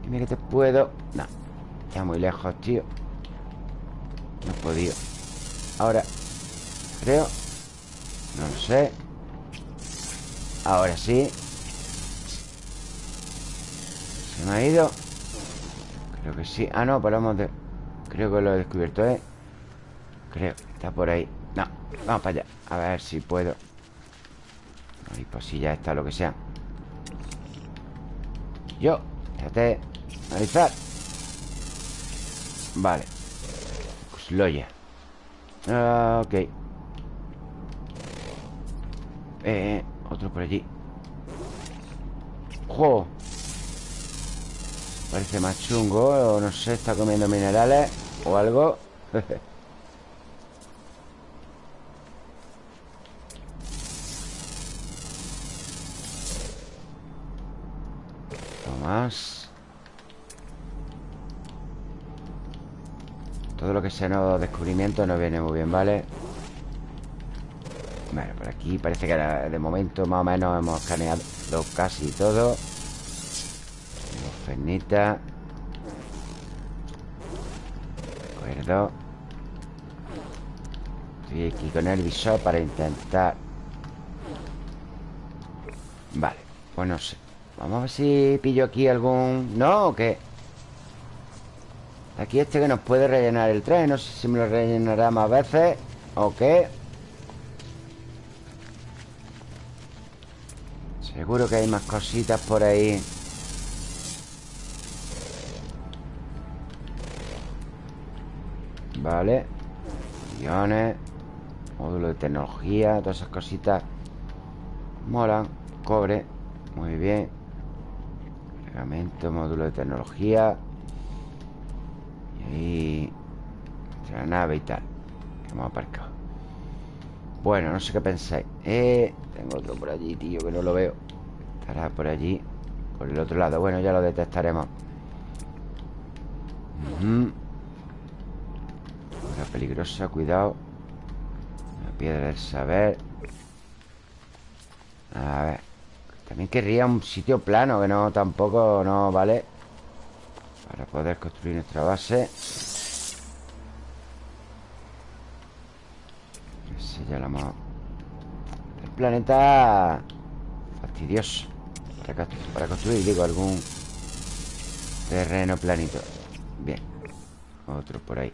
Speaker 1: Dime que te puedo. No, está muy lejos, tío. No he podido. Ahora Creo no lo sé. Ahora sí. ¿Se me ha ido? Creo que sí. Ah, no, paramos de... Creo que lo he descubierto, ¿eh? Creo, está por ahí. No, vamos para allá. A ver si puedo. Ay, pues si ya está, lo que sea. Yo, déjate Analizar. Vale. Pues lo ya ah, Ok. Eh, otro por allí. ¡Jo! Parece más chungo O no sé, está comiendo minerales O algo más Todo lo que sea nuevo descubrimiento No viene muy bien, ¿vale? Bueno, por aquí parece que de momento más o menos hemos escaneado casi todo. Fernita. De acuerdo. Estoy aquí con el visor para intentar... Vale, pues no sé. Vamos a ver si pillo aquí algún... ¿No o qué? Aquí este que nos puede rellenar el tren No sé si me lo rellenará más veces ¿O qué? Seguro que hay más cositas por ahí Vale. Guiones Módulo de tecnología Todas esas cositas. Molan Cobre Muy bien. Cargamento, módulo de tecnología. Y ahí Nuestra nave y tal Que hemos aparcado. Bueno, no sé qué pensáis. Eh, Tengo otro por allí, tío, que no lo veo. Estará por allí Por el otro lado, bueno, ya lo detectaremos. La peligrosa, cuidado La piedra del saber. A ver. También querría un sitio plano Que no, tampoco, no, ¿vale? Para poder construir nuestra base. Ese ya lo hemos... El planeta Fastidioso. Para, para construir, digo, algún Terreno planito. Bien. Otro por ahí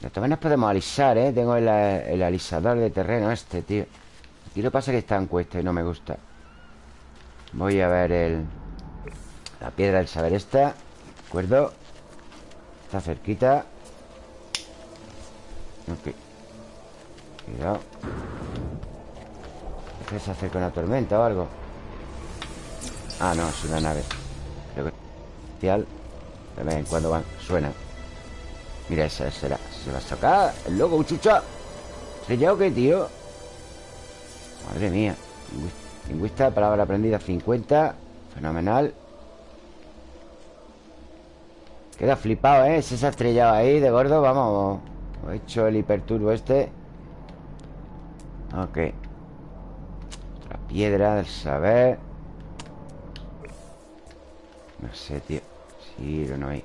Speaker 1: Todas maneras podemos alisar, ¿eh? Tengo el, alisador de terreno este, tío. Aquí lo pasa que está en cuesta y no me gusta. Voy a ver el... La piedra del saber esta ¿De acuerdo? Está cerquita. Ok. Cuidado. ¿Qué se acerca una tormenta o algo? Ah, no, es una nave. Creo que De vez en cuando van, suena. Mira, esa será Se va a sacar el loco, chucha ¿Estrellado qué, tío? Madre mía Lingüista, palabra aprendida 50 Fenomenal. Queda flipado, ¿eh? Se ha estrellado ahí de gordo Vamos He hecho el hiperturbo este. Ok. Otra piedra del saber. No sé, tío. Sí o no hay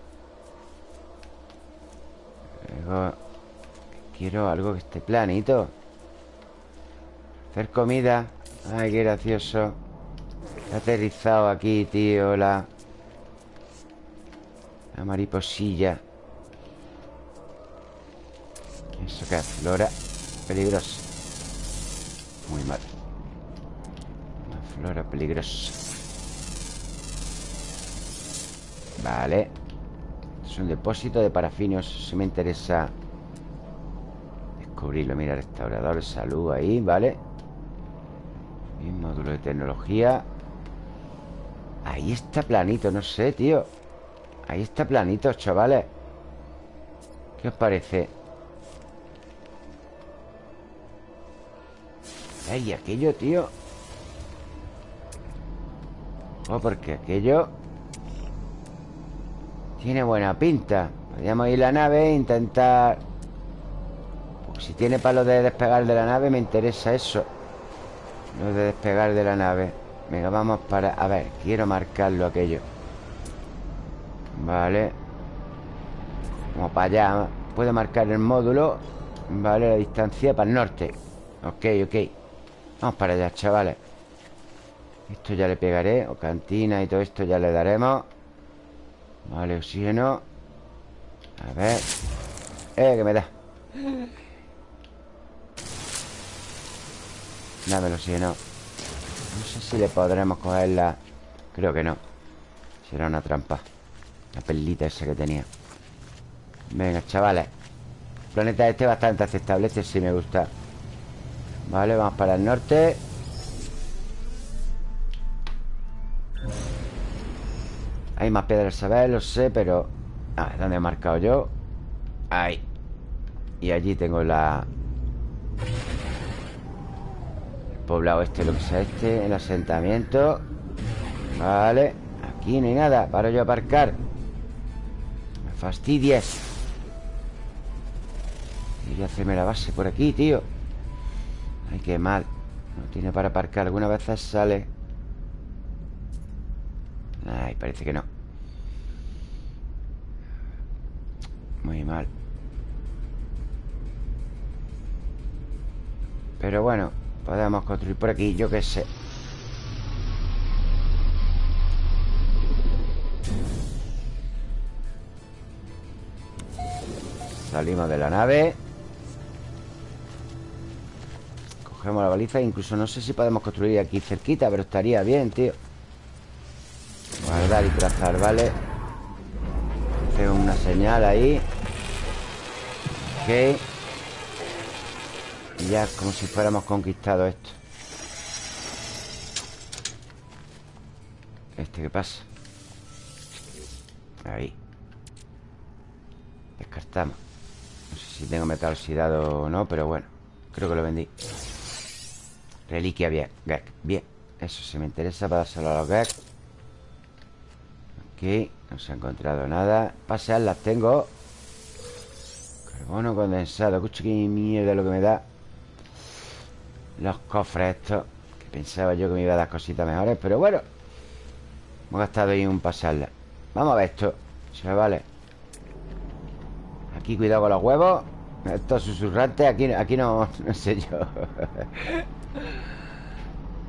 Speaker 1: Luego Quiero algo que esté planito. Hacer comida. Ay, qué gracioso. He aterrizado aquí, tío La... La mariposilla. Eso que flora Peligrosa Muy mal. Una flora peligrosa. Vale Es un depósito de parafinios Si me interesa Descubrirlo, mira, restaurador Salud ahí, vale módulo de tecnología. Ahí está planito, no sé, tío. Ahí está planito, chavales. ¿Qué os parece? Ay, aquello, tío. Oh, porque aquello tiene buena pinta. Podríamos ir a la nave e intentar... si tiene palo de despegar de la nave Me interesa eso. Lo de despegar de la nave. Venga, vamos para... A ver, quiero marcarlo aquello. Vale. Vamos para allá. Puedo marcar el módulo Vale, la distancia para el norte. Ok, ok. Vamos para allá, chavales. Esto ya le pegaré O cantina y todo esto ya le daremos Vale, oxígeno. A ver. Eh, que me da. Dame el oxígeno. No sé si le podremos coger la... Creo que no. Será una trampa. La perlita esa que tenía. Venga, chavales. El planeta este bastante aceptable Este sí me gusta. Vale, vamos para el norte Hay más piedras saber, lo sé, pero... A ver, ¿dónde he marcado yo? Ahí. Y allí tengo la... El poblado este, lo que sea este El asentamiento. Vale Aquí no hay nada Para yo aparcar. Me fastidies. Quería hacerme la base por aquí, tío. Ay, qué mal. No tiene para aparcar. Algunas veces sale Ay, parece que no. Muy mal. Pero bueno Podemos construir por aquí, yo qué sé. Salimos de la nave. Cogemos la baliza Incluso no sé si podemos construir aquí cerquita Pero estaría bien, tío Guardar y trazar, ¿vale? Tengo una señal ahí. Ok. Ya como si fuéramos conquistado esto. ¿Este qué pasa? Ahí. Descartamos. No sé si tengo metal oxidado o no Pero bueno, creo que lo vendí. Reliquia bien, Gek, bien. Eso se me interesa para dárselo a los Gek No se ha encontrado nada. Pasear las tengo Carbono condensado. Escucha qué mierda lo que me da. Los cofres estos Que pensaba yo que me iba a dar cositas mejores Pero bueno Hemos gastado ahí un pasarla. Vamos a ver esto Se vale. Aquí cuidado con los huevos. Estos susurrantes Aquí, aquí no, no sé yo.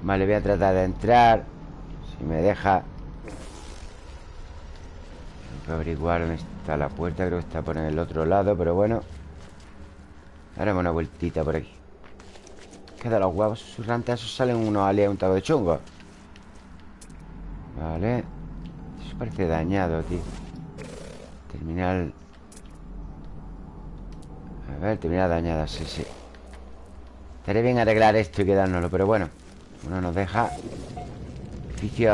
Speaker 1: Vale, voy a tratar de entrar. Si me deja averiguar dónde está la puerta Creo que está por el otro lado Pero bueno. Haremos una vueltita por aquí. Queda los huevos susurrantes Esos salen unos un taco de chungo Vale. Eso parece dañado, tío. Terminal. A ver, terminal dañada, sí, sí. Estaría bien arreglar esto y quedárnoslo Pero bueno uno nos deja. Edificio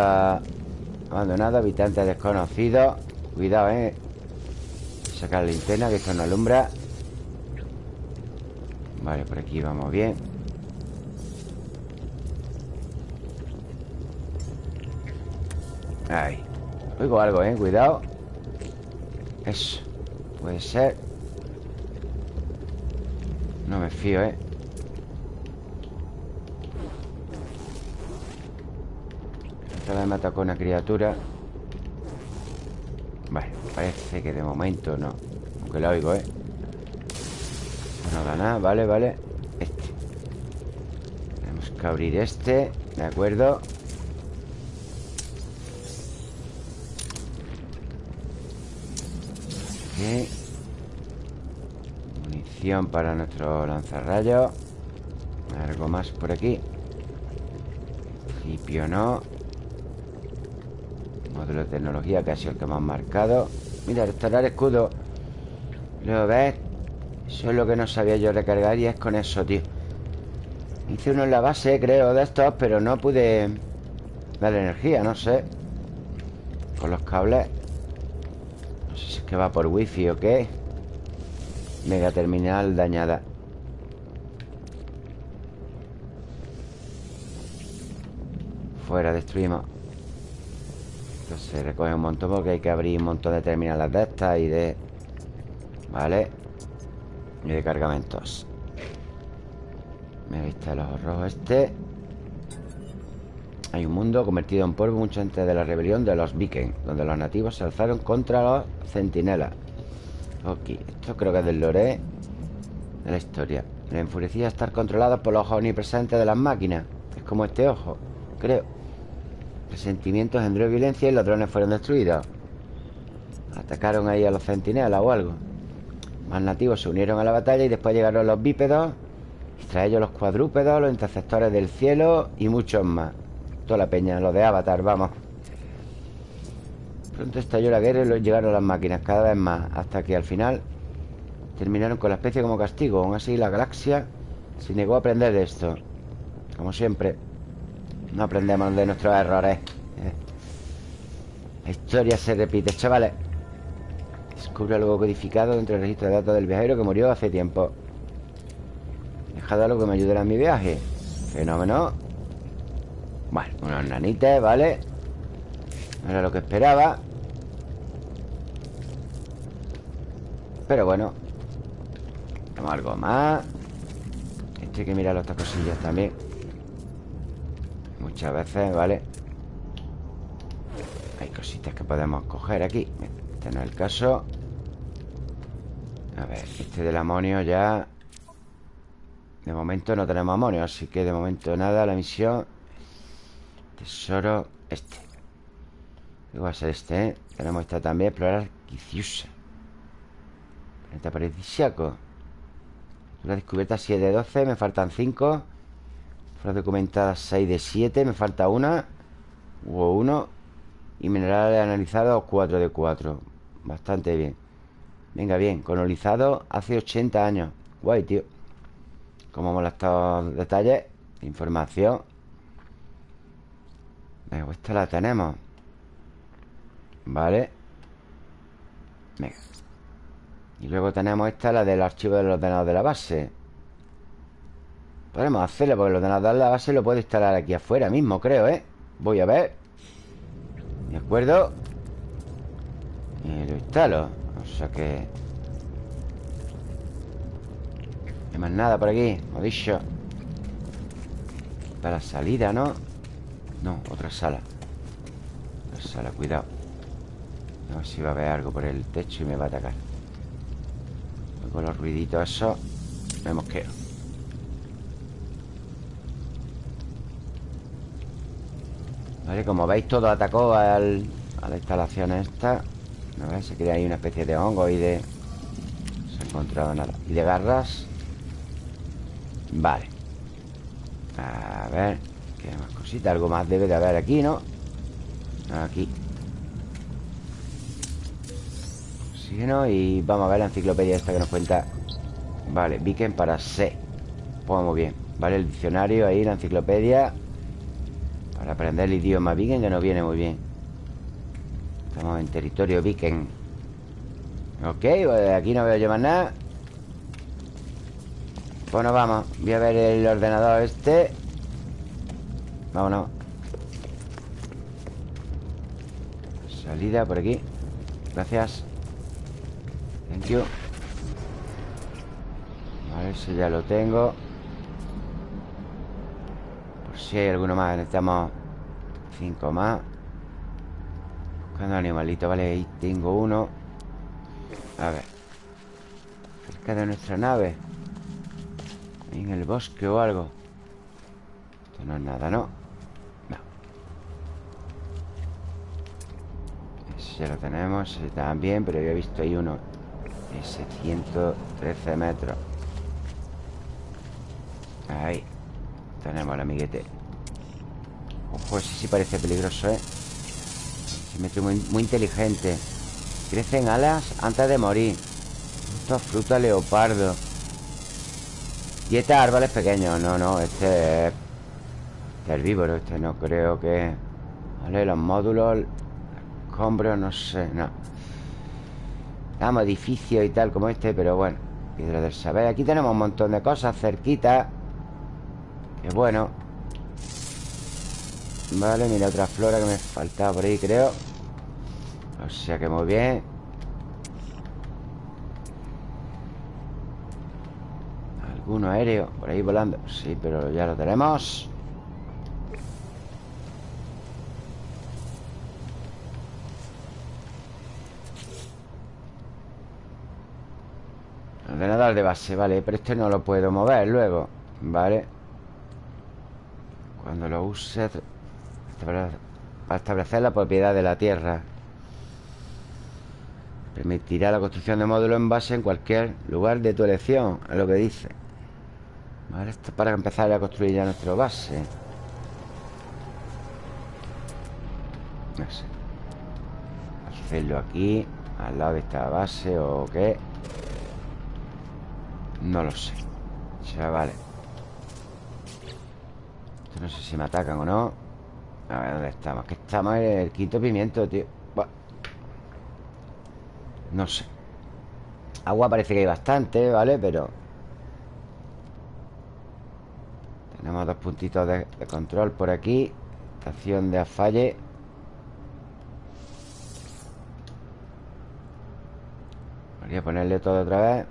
Speaker 1: abandonado Habitantes desconocidos Cuidado, eh. Sacar la linterna que esto no alumbra. Vale, por aquí vamos bien. Ahí. Oigo algo, eh, cuidado. Eso Puede ser. No me fío, eh. Esta vez me atacó una criatura Vale, parece que de momento no. Aunque lo oigo, ¿eh? No da nada, vale, vale. Este. Tenemos que abrir este De acuerdo Aquí Munición para nuestro lanzarrayos Algo más por aquí. Principio no Módulo de tecnología, que ha sido el que hemos marcado. Mira, restaurar escudo. ¿Lo ves? Eso es lo que no sabía yo recargar y es con eso, tío. Hice uno en la base, creo, de estos Pero no pude darle energía, no sé. Con los cables. No sé si es que va por wifi o qué. Mega terminal dañada. Fuera, destruimos se recoge un montón porque hay que abrir un montón de terminales de estas y de... Vale Y de cargamentos. Me viste el ojo rojo este. Hay un mundo convertido en polvo mucho antes de la rebelión de los Vikings Donde los nativos se alzaron contra los centinelas. Ok, esto creo que es del lore De la historia. Me enfurecía estar controlados por los ojos omnipresentes de las máquinas. Es como este ojo, creo Resentimientos engendró violencia y los drones fueron destruidos. Atacaron ahí a los centinelas o algo. Más nativos se unieron a la batalla y después llegaron los bípedos, y tras ellos los cuadrúpedos, los interceptores del cielo y muchos más. Toda la peña, los de Avatar, vamos. Pronto estalló la guerra y llegaron las máquinas cada vez más, hasta que al final terminaron con la especie como castigo. Aún así, la galaxia se negó a aprender de esto. Como siempre. No aprendemos de nuestros errores eh. La historia se repite, chavales Descubre algo codificado dentro del registro de datos del viajero que murió hace tiempo. Dejado algo que me ayudará en mi viaje. Fenómeno. Bueno, unos nanites, ¿vale? No era lo que esperaba. Pero bueno Tenemos algo más. Esto hay que mirar otras cosillas también Muchas veces, ¿vale? Hay cositas que podemos coger aquí. Este no es el caso. A ver, este del amonio ya De momento no tenemos amonio Así que de momento nada La misión. Tesoro Este. ¿Qué va a ser este, ¿eh? Tenemos esta también Explorar Quiciusa Planeta paradisiaco La descubierta 7 de 12 Me faltan 5 Fueron documentadas 6 de 7 Me falta una Hubo uno Y minerales analizados 4 de 4 Bastante bien. Venga, bien Colonizado hace 80 años. Guay, tío. Como mola estos detalles Información. Venga, pues esta la tenemos. Vale. Venga. Y luego tenemos esta, la del archivo del ordenador de la base Podemos hacerlo porque el ordenador de la base lo puedo instalar aquí afuera mismo, creo, ¿eh? Voy a ver. De acuerdo Y lo instalo. O sea que... No hay más nada por aquí, como dicho Para la salida, ¿no? No, otra sala. Otra sala, cuidado. A ver si va a haber algo por el techo y me va a atacar. Con los ruiditos esos Me mosqueo Como veis todo atacó al, a la instalación esta. ¿No ves? Se crea ahí una especie de hongo y de... No se ha encontrado nada. Y de garras. Vale. A ver ¿Qué más cositas? Algo más debe de haber aquí, ¿no? Aquí. Oxígeno Y vamos a ver la enciclopedia esta que nos cuenta. Vale, Viken para C. Pues muy bien. Vale, el diccionario ahí, la enciclopedia Para aprender el idioma Viken Que nos viene muy bien. Estamos en territorio Viken. Ok, pues aquí no veo más nada. Bueno, vamos. Voy a ver el ordenador este. Vámonos. Salida por aquí. Gracias. Thank you. Vale, ese ya lo tengo si hay alguno más Necesitamos cinco más. Buscando animalito Vale, ahí tengo uno. A ver. Cerca de nuestra nave. En el bosque o algo. Esto no es nada, ¿no? ya lo tenemos También, pero yo he visto ahí uno Ese 113 metros. Ahí. Tenemos el amiguete Ojo, ese sí parece peligroso, ¿eh? Se mete muy, muy inteligente. Crecen alas antes de morir. Esto es fruta leopardo. Dieta árboles pequeños No, no, este es herbívoro Este no creo que... Vale, los módulos Escombros, no sé, no. Vamos, edificios y tal como este Pero bueno, piedra del saber. Aquí tenemos un montón de cosas cerquita. Que bueno Vale, mira otra flora que me faltaba por ahí, creo. O sea que muy bien. Alguno aéreo por ahí volando Sí, pero ya lo tenemos. Ordenador de base, vale Pero este no lo puedo mover luego Vale. Cuando lo use Para establecer la propiedad de la Tierra. Permitirá la construcción de módulos en base en cualquier lugar de tu elección Es lo que dice. Vale, esto es para empezar a construir ya nuestra base. No sé. Hacerlo aquí Al lado de esta base o qué. No lo sé. Chavales No sé si me atacan o no A ver, ¿dónde estamos? Que estamos en el quinto pimiento, tío. No sé. Agua parece que hay bastante, ¿vale? Pero Tenemos dos puntitos de, de control por aquí. Estación de afalle. Voy a ponerle todo otra vez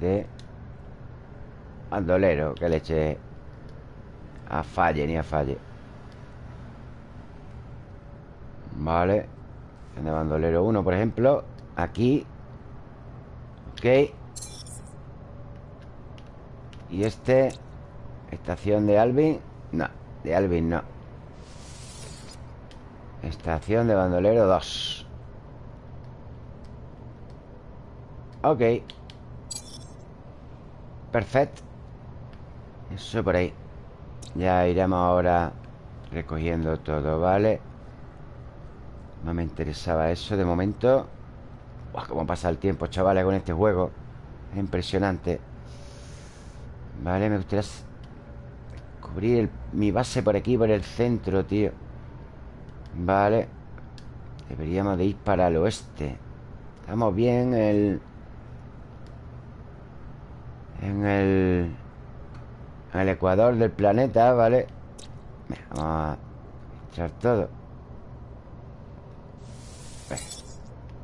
Speaker 1: de bandolero que le a falle ni a falle. Vale. De bandolero 1, por ejemplo. Aquí. Ok. Y este. Estación de Alvin. No, de Alvin no. Estación de bandolero 2. Ok Perfecto. Eso por ahí. Ya iremos ahora recogiendo todo, ¿vale? No me interesaba eso de momento. Buah, cómo pasa el tiempo, chavales, con este juego. Es impresionante. Vale, me gustaría Cubrir mi base por aquí, por el centro, tío. Vale. Deberíamos de ir para el oeste. Estamos bien en el... En el... En el ecuador del planeta, ¿vale? Vamos a echar todo.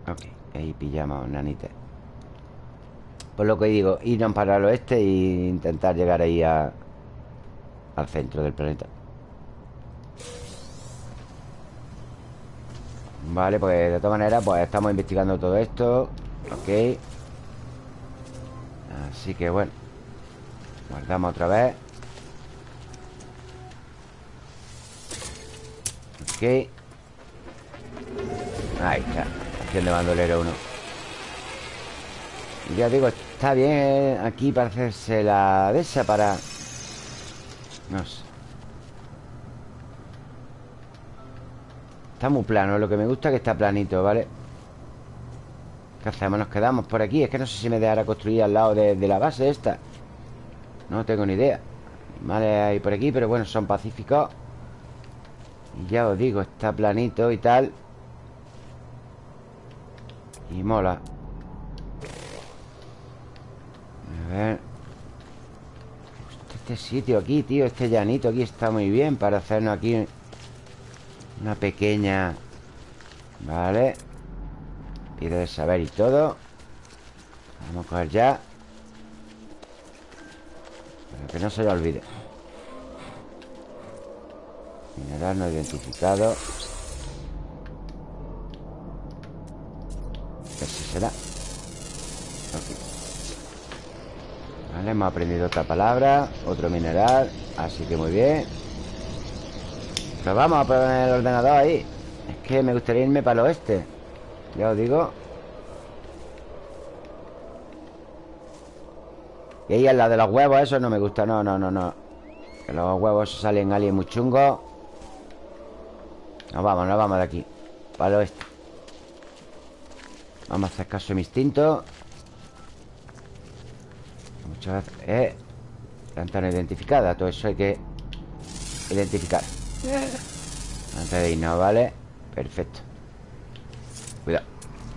Speaker 1: Ok, ahí pillamos nanita. Por lo que digo, irnos para el oeste E intentar llegar ahí a, al centro del planeta. Vale, pues de todas maneras Pues estamos investigando todo esto. Ok Así que bueno Guardamos otra vez. Ok. Ahí está Acción de bandolero uno. Ya digo, está bien aquí para hacerse la de esa para... No sé. Está muy plano, lo que me gusta es que está planito, ¿vale? ¿Qué hacemos? Nos quedamos por aquí. Es que no sé si me dejará construir al lado de, la base esta. No tengo ni idea. Animales hay por aquí, pero bueno, son pacíficos. Y ya os digo, está planito y tal. Y mola. A ver. Este sitio aquí, tío Este llanito aquí está muy bien Para hacernos aquí una pequeña... Vale Piedra de saber y todo. Vamos a coger ya. Para que no se lo olvide. Mineral no identificado. Ese será. Vale, hemos aprendido otra palabra Otro mineral Así que muy bien. Pero vamos a poner el ordenador ahí. Es que me gustaría irme para el oeste Ya os digo. Y ahí al lado de los huevos Eso no me gusta, no, no, no, no. Que los huevos salen alguien muy chungo. Nos vamos, nos vamos de aquí Para el oeste. Vamos a hacer caso a mi instinto. Muchas veces Eh Planta no identificada Todo eso hay que Identificar. Antes de irnos, ¿vale? Perfecto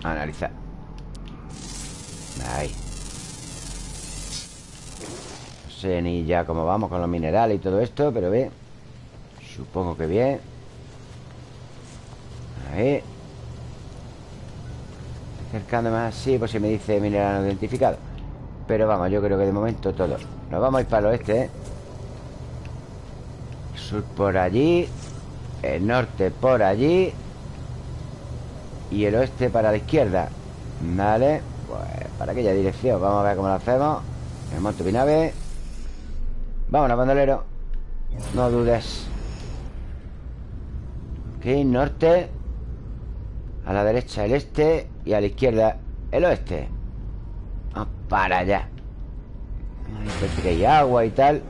Speaker 1: Analizar Ahí. No sé ni ya cómo vamos con los minerales y todo esto Pero bien Supongo que bien. Ahí. Acercándome así Pues si me dice mineral no identificado. Pero vamos, yo creo que de momento todo. Nos vamos a ir para el oeste, ¿eh? sur por allí El norte por allí Y el oeste para la izquierda. Vale Pues para aquella dirección. Vamos a ver cómo lo hacemos. Me monto mi nave Vámonos, bandolero. No dudes. Ok, norte A la derecha el este Y a la izquierda el oeste. Vamos para allá. Ahí que hay agua y tal.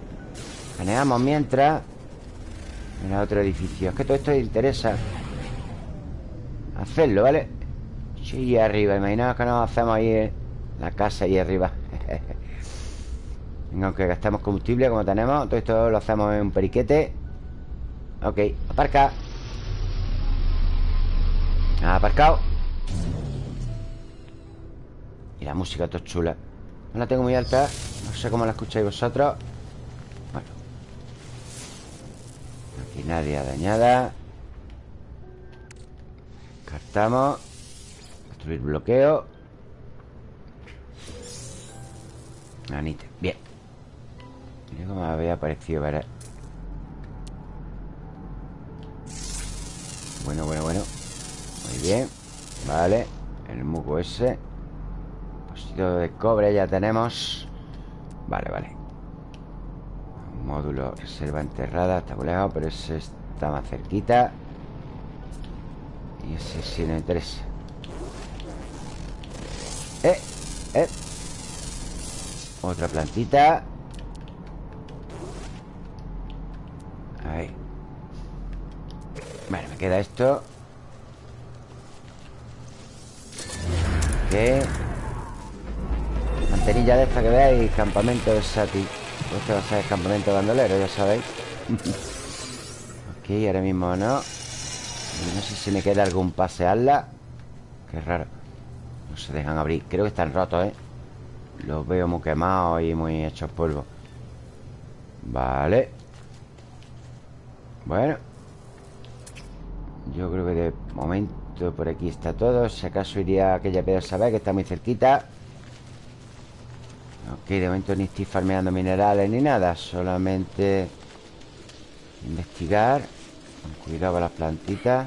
Speaker 1: Planeamos mientras. Mira otro edificio. Es que todo esto interesa Hacerlo, ¿vale? Sí, arriba Imaginaos que nos hacemos ahí La casa ahí arriba. Venga, aunque gastamos combustible Como tenemos Todo esto lo hacemos en un periquete. Ok, aparca. Aparcado. Y la música todo chula. No la tengo muy alta No sé cómo la escucháis vosotros. Nadie dañada Cartamos Construir bloqueo. Anite, bien. Mira cómo había parecido ver Bueno, bueno, bueno. Muy bien. Vale. El muco ese. Posito de cobre ya tenemos. Vale, vale. Módulo reserva enterrada. Está muy lejos, pero ese está más cerquita Y ese sí me interesa Eh, eh. Otra plantita. Ahí. Bueno, me queda esto. ¿Qué? Mantenilla de esta que veáis Campamento de Sati. Este va a ser campamento bandolero, ya sabéis. Ok, ahora mismo no. No sé si me queda algún pasearla. Qué raro. No se dejan abrir. Creo que están rotos, ¿eh? Los veo muy quemados y muy hechos polvo. Vale. Bueno. Yo creo que de momento por aquí está todo. Si acaso iría a aquella piedra saber que está muy cerquita. Ok, de momento ni estoy farmeando minerales ni nada Solamente investigar cuidado con las plantitas.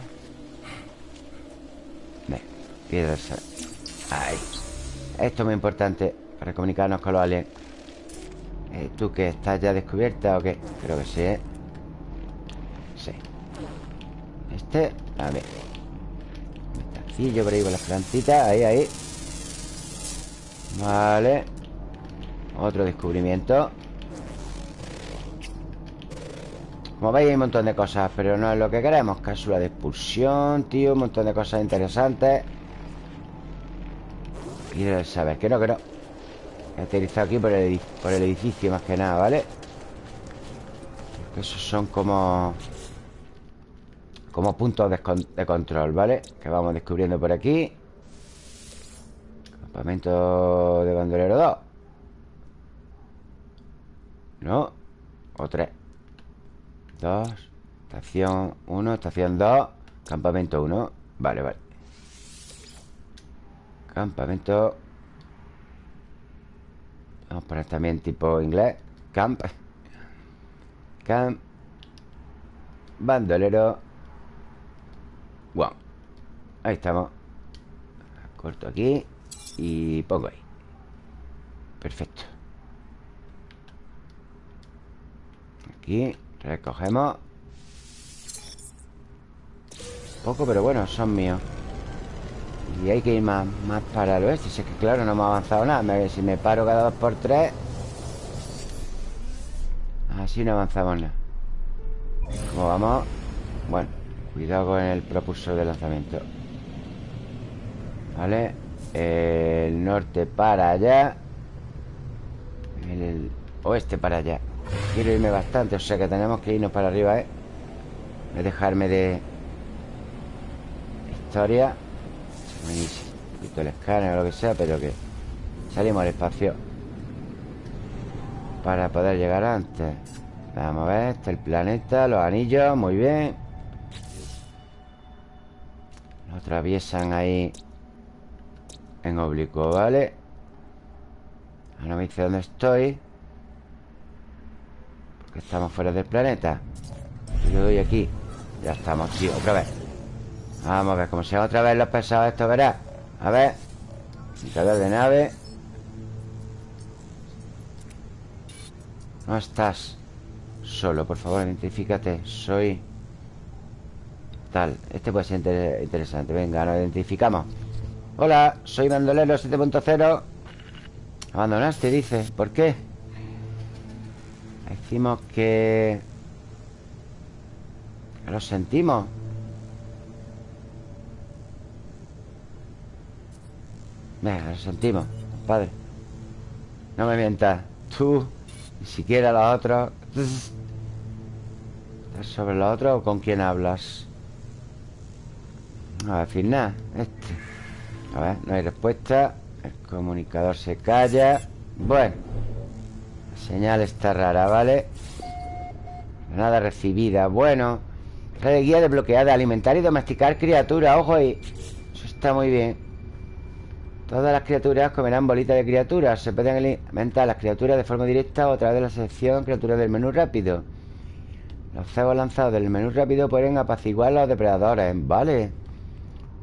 Speaker 1: Ve, piedras Ahí. Esto es muy importante para comunicarnos con los aliens. Eh, ¿Tú qué? ¿Estás ya descubierta o qué? Creo que sí, ¿eh? Sí. Este, a ver. Un por ahí con las plantitas. Ahí, ahí. Vale. Otro descubrimiento Como veis hay un montón de cosas Pero no es lo que queremos. Cápsula de expulsión, tío Un montón de cosas interesantes. Quiero saber que no, que no. He aterrizado aquí por el, por el edificio Más que nada, ¿vale? Porque esos son como Como puntos de, de control, ¿vale? Que vamos descubriendo por aquí. Campamento de bandolero 2 no O tres Dos Estación 1 Estación 2 Campamento 1 Vale, vale. Campamento. Vamos a poner también tipo inglés. Camp. Camp. Bandolero. Wow Ahí estamos. Corto aquí Y pongo ahí. Perfecto. Aquí recogemos. Poco, pero bueno, son míos. Y hay que ir más, más para el oeste Si que claro, no hemos avanzado nada. Si me paro cada dos por tres Así no avanzamos nada. ¿Cómo vamos? Bueno, cuidado con el propulsor de lanzamiento. ¿Vale? El norte para allá. El oeste para allá Quiero irme bastante O sea que tenemos que irnos para arriba, ¿eh? Dejarme de... Historia Un poquito el escáner o lo que sea Pero que salimos al espacio Para poder llegar antes Vamos a ver, este el planeta Los anillos, muy bien Lo atraviesan ahí En oblicuo, ¿vale? Ahora me dice dónde estoy Estamos fuera del planeta. Yo doy aquí. Ya estamos, tío, otra vez. Vamos a ver, como sea otra vez los pesados Esto verás A ver. Indicador de nave. No estás Solo, por favor, identifícate. Soy Tal, este puede ser interesante. Venga, nos identificamos. Hola, soy Bandolero 7.0 Abandonaste, dice. ¿Por qué? Decimos que... Lo sentimos. Venga, lo sentimos, padre No me mientas Tú, ni siquiera los otros. ¿Estás sobre los otros o con quién hablas? Al fin nada Este. A ver, no hay respuesta. El comunicador se calla. Bueno Señal está rara, ¿vale? Nada recibida. Bueno Red guía desbloqueada Alimentar y domesticar criaturas. Ojo ahí. Eso está muy bien. Todas las criaturas comerán bolitas de criaturas. Se pueden alimentar las criaturas de forma directa O a través de la sección criaturas del menú rápido. Los cebos lanzados del menú rápido Pueden apaciguar a los depredadores Vale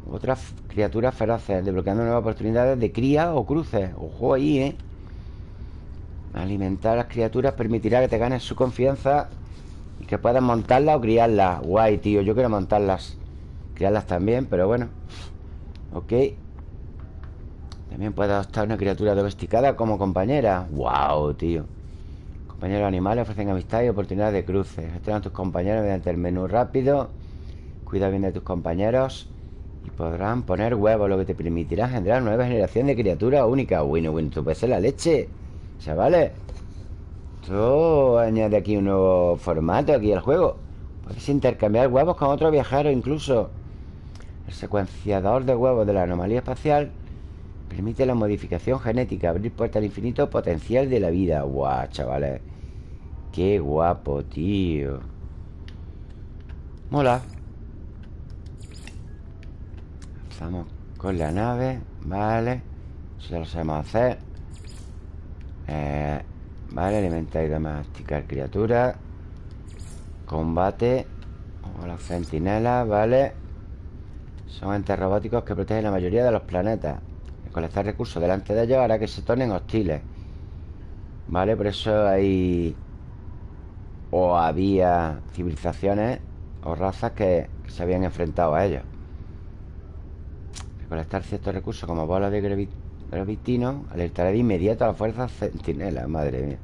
Speaker 1: Otras criaturas feroces Desbloqueando nuevas oportunidades de cría o cruces. Ojo ahí, ¿eh? Alimentar a las criaturas permitirá que te ganes su confianza y que puedas montarlas o criarlas. Guay, tío, yo quiero montarlas. Criarlas también, pero bueno. Ok. También puedes adoptar una criatura domesticada como compañera. Wow, tío. Compañeros animales ofrecen amistad y oportunidades de cruce. Gestiona a tus compañeros mediante el menú rápido. Cuida bien de tus compañeros. Y podrán poner huevos, lo que te permitirá generar nueva generación de criaturas únicas. Bueno, bueno, tú puedes ser la leche. Chavales Esto añade aquí un nuevo formato aquí al juego Puedes intercambiar huevos con otro viajero incluso. El secuenciador de huevos de la anomalía espacial Permite la modificación genética Abrir puertas al infinito potencial de la vida. Guau, chavales. Qué guapo, tío. Mola. Estamos con la nave Vale. Eso ya lo sabemos hacer eh, Vale, alimentar y domesticar criaturas Combate. O las centinelas, vale. Son entes robóticos que protegen la mayoría de los planetas. Recolectar recursos delante de ellos hará que se tornen hostiles. Vale, por eso hay O había civilizaciones O razas que, se habían enfrentado a ellos. Recolectar ciertos recursos como bolas de gravitino alertará de inmediato a las fuerzas centinelas, madre mía.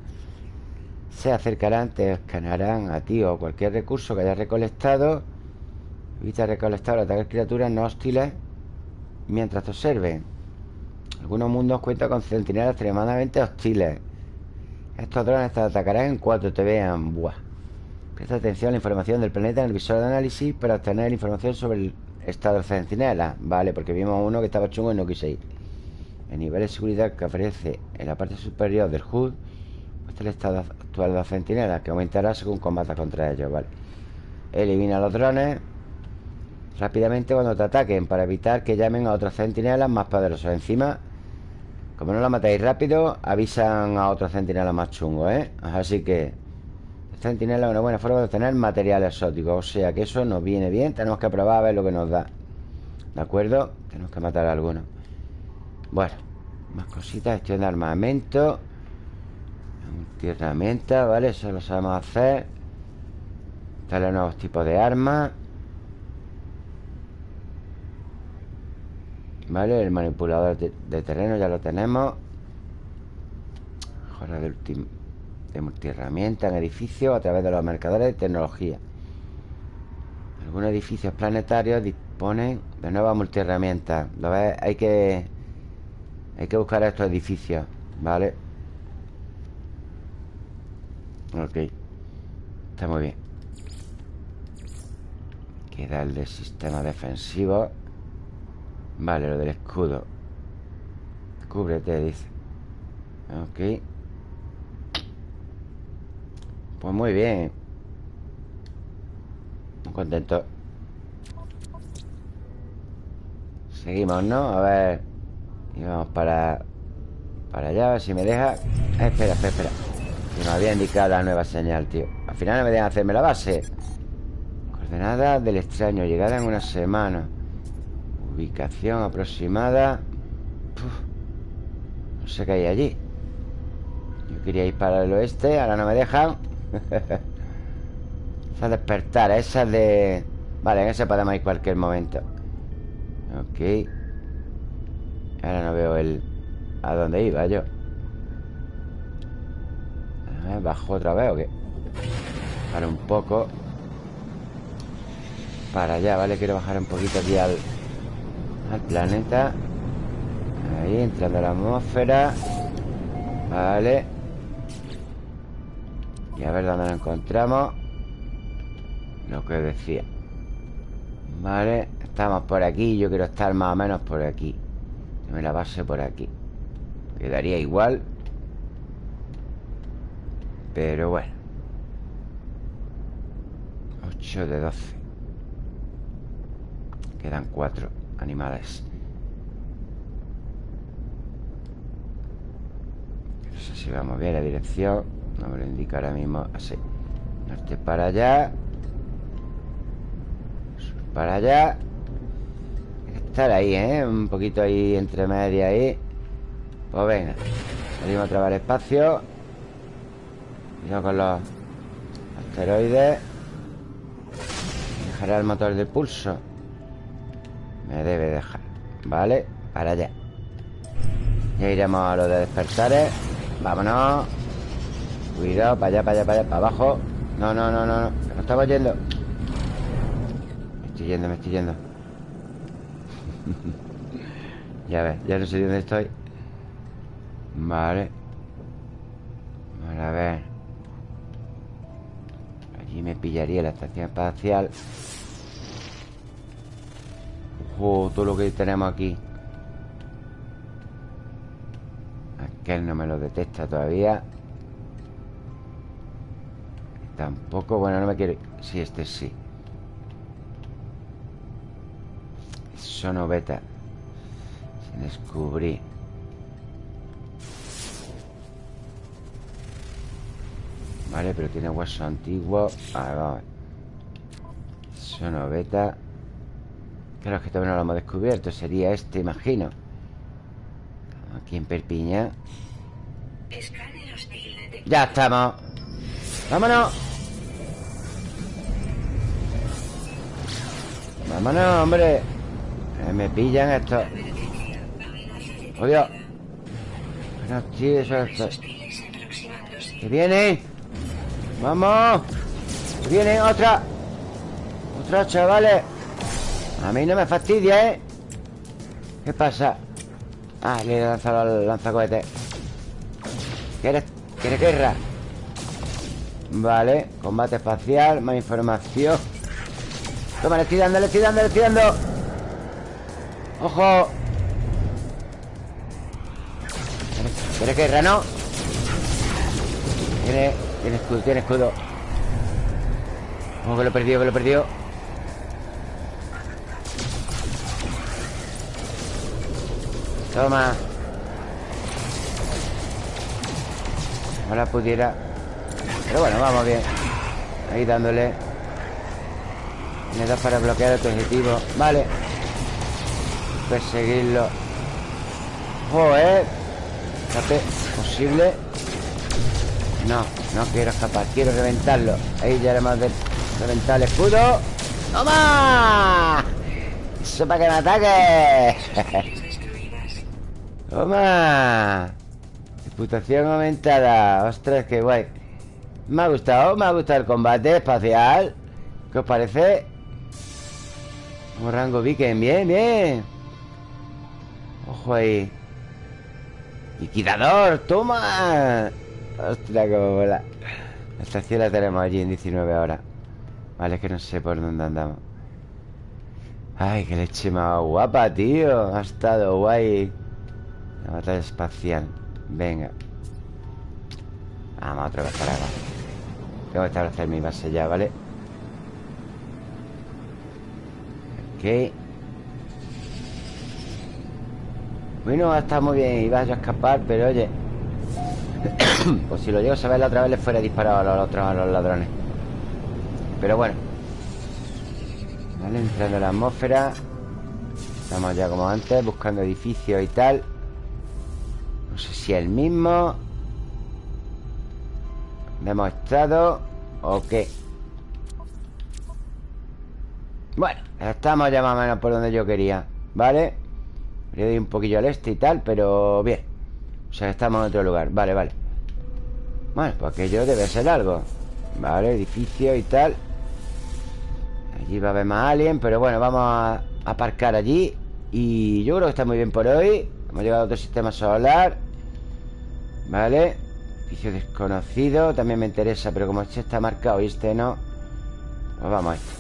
Speaker 1: Se acercarán, te escanearán a ti o cualquier recurso que hayas recolectado. Evita recolectar o atacar criaturas no hostiles mientras te observen. Algunos mundos cuentan con centinelas extremadamente hostiles. Estos drones te atacarán en cuanto te vean. Buah. Presta atención a la información del planeta en el visor de análisis para obtener información sobre el Estado centinela Vale, porque vimos uno que estaba chungo y no quise ir El nivel de seguridad que aparece en la parte superior del HUD es el estado actual de los centinelas Que aumentará según combata contra ellos, Elimina los drones Rápidamente cuando te ataquen Para evitar que llamen a otros centinelas más poderosos Encima Como no la matáis rápido Avisan a otros centinelas más chungos, ¿eh? Así que Centinela es una buena forma de obtener material exótico O sea que eso nos viene bien Tenemos que probar a ver lo que nos da ¿De acuerdo? Tenemos que matar a algunos Bueno Más cositas Gestión de armamento herramienta, ¿vale? Eso lo sabemos hacer Darle nuevos tipos de armas ¿Vale? El manipulador de, de terreno ya lo tenemos Mejora último de multiherramienta en edificios a través de los mercadores de tecnología. Algunos edificios planetarios disponen de nuevas multiherramientas. ¿Lo ves? Hay que... Hay que buscar estos edificios, ¿vale? Ok. Está muy bien. Queda el del sistema defensivo. Vale, lo del escudo. Cúbrete, dice. Ok. Pues muy bien Muy contento Seguimos, ¿no? A ver Y vamos para Para allá, a ver si me deja. Eh, Espera, espera, espera. Que me había indicado la nueva señal, tío. Al final no me dejan hacerme la base. Coordenadas del extraño Llegada en una semana. Ubicación aproximada. No sé qué hay allí. Yo quería ir para el oeste Ahora no me dejan. Esa despertar, esa de... Vale, en ese podemos ir cualquier momento. Ok Ahora no veo el... ¿A dónde iba yo? ¿Bajo otra vez o qué? Para un poco. Para allá, ¿vale? Quiero bajar un poquito aquí al... Al planeta. Ahí, entrando a la atmósfera. Vale. Y a ver dónde lo encontramos. Lo que decía. Vale, estamos por aquí. Yo quiero estar más o menos por aquí me la base por aquí. Quedaría igual Pero bueno. 8 de 12 Quedan 4 animales. No sé si vamos bien la dirección. No me lo indica ahora mismo así. Norte para allá. Sur para allá Estar ahí, ¿eh? Un poquito ahí entre media ahí. Pues venga Salimos otra vez espacio. Cuidado con los asteroides. Dejará el motor de pulso. Me debe dejar Vale, para allá. Ya iremos a lo de despertares. Vámonos. Cuidado, para allá, para allá, para allá, para abajo. No, no, no, no, no Nos estamos yendo. Me estoy yendo, me estoy yendo Ya ves, ya no sé dónde estoy. Vale. Vale, a ver. Pillaría la estación espacial. Ojo, todo lo que tenemos aquí. Aquel no me lo detecta todavía. Tampoco, bueno, no me quiere. Sí, este sí Sonoveta Sin descubrir Vale, pero tiene hueso antiguo. A ver Sonoveta Claro, que todavía no lo hemos descubierto. Sería este, imagino. Aquí en Perpiña. Ya estamos. ¡Vámonos! ¡Vámonos, hombre! Me pillan estos ¡Oh, Dios! Bueno, tío, eso es... ¡Que viene! ¡Vamos! ¡Que viene otra! ¡Otra, chavales! A mí no me fastidia, ¿eh? ¿Qué pasa? Ah, le he lanzado el lanzacohete ¿Quieres, ¿Quieres guerra? Vale, combate espacial Más información Toma, le estoy dando, le estoy dando, le estoy dando ¡Ojo! ¿Quieres guerra, no? Tiene, tiene escudo, tiene escudo Ojo, que lo he perdido, que lo he perdido. Toma. Ahora pudiera. Pero bueno, vamos bien. Ahí dándole. Me da para bloquear otro objetivo. Vale Perseguirlo. Joder Escape posible. No, no quiero escapar Quiero reventarlo. Ahí ya le hemos de reventar el escudo. ¡Toma! Eso para que me ataque. ¡Toma! Reputación aumentada. Ostras, qué guay. Me ha gustado, me ha gustado el combate espacial. ¿Qué os parece? Un rango Viking, bien, bien Ojo ahí Liquidador, toma. Ostras, cómo mola. La estación la tenemos allí en 19 horas. Vale, es que no sé por dónde andamos. Ay, qué leche más guapa, tío. Ha estado guay. La batalla espacial. Venga. Vamos otra vez para abajo. Tengo que establecer mi base ya, ¿vale? Ok Bueno, está muy bien Iba yo a escapar, pero oye Pues si lo llego a saber la otra vez Le fuera disparado a los otros, a los ladrones. Pero bueno. Vale, entrando en la atmósfera. Estamos ya como antes Buscando edificios y tal. No sé si el mismo. Hemos estado ¿O qué? Bueno, estamos ya más o menos por donde yo quería ¿Vale? Le doy un poquillo al este y tal, pero bien. O sea, estamos en otro lugar. Vale, vale. Bueno, pues aquello debe ser algo. Vale, edificio y tal. Allí va a haber más alien Pero bueno, vamos a aparcar allí. Y yo creo que está muy bien por hoy. Hemos llegado a otro sistema solar. Vale. Edificio desconocido. También me interesa Pero como este está marcado y este no Pues vamos a esto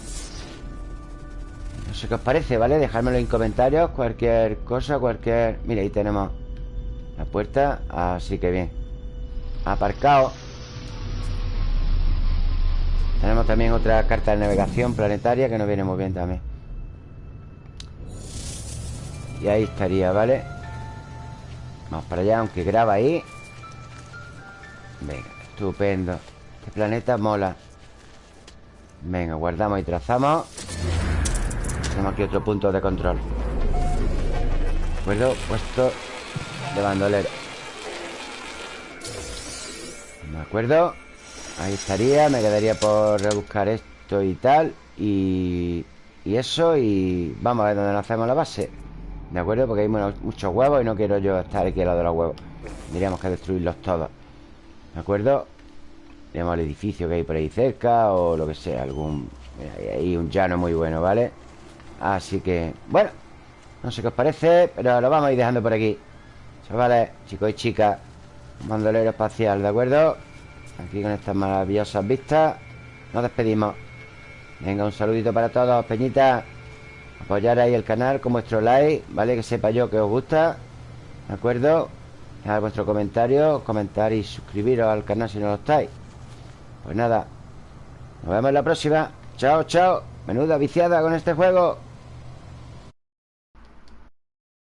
Speaker 1: No sé qué os parece, ¿vale? Dejármelo en comentarios Cualquier cosa, cualquier... Mira, ahí tenemos La puerta Así que bien. Aparcado. Tenemos también otra carta de navegación planetaria Que nos viene muy bien también. Y ahí estaría, ¿vale? Vamos para allá, aunque graba ahí. Venga, estupendo. Este planeta mola. Venga, guardamos y trazamos Tenemos aquí otro punto de control ¿De acuerdo? Puesto de bandolero ¿De acuerdo? Ahí estaría Me quedaría por rebuscar esto y tal Y, y eso Y vamos a ver dónde nos hacemos la base ¿De acuerdo? Porque hay muchos huevos y no quiero yo estar aquí al lado de los huevos Tendríamos que destruirlos todos ¿De acuerdo? Tenemos el edificio que hay por ahí cerca O lo que sea, algún... Hay un llano muy bueno, ¿vale? Así que, bueno No sé qué os parece, pero lo vamos a ir dejando por aquí. Chavales, chicos y chicas Mandolero espacial, ¿de acuerdo? Aquí con estas maravillosas vistas nos despedimos. Venga, un saludito para todos, Peñita. Apoyar ahí el canal con vuestro like ¿Vale? Que sepa yo que os gusta ¿De acuerdo? Dejar vuestro comentario Comentar y suscribiros al canal si no lo estáis. Pues nada Nos vemos en la próxima. Chao, chao. Menuda viciada con este juego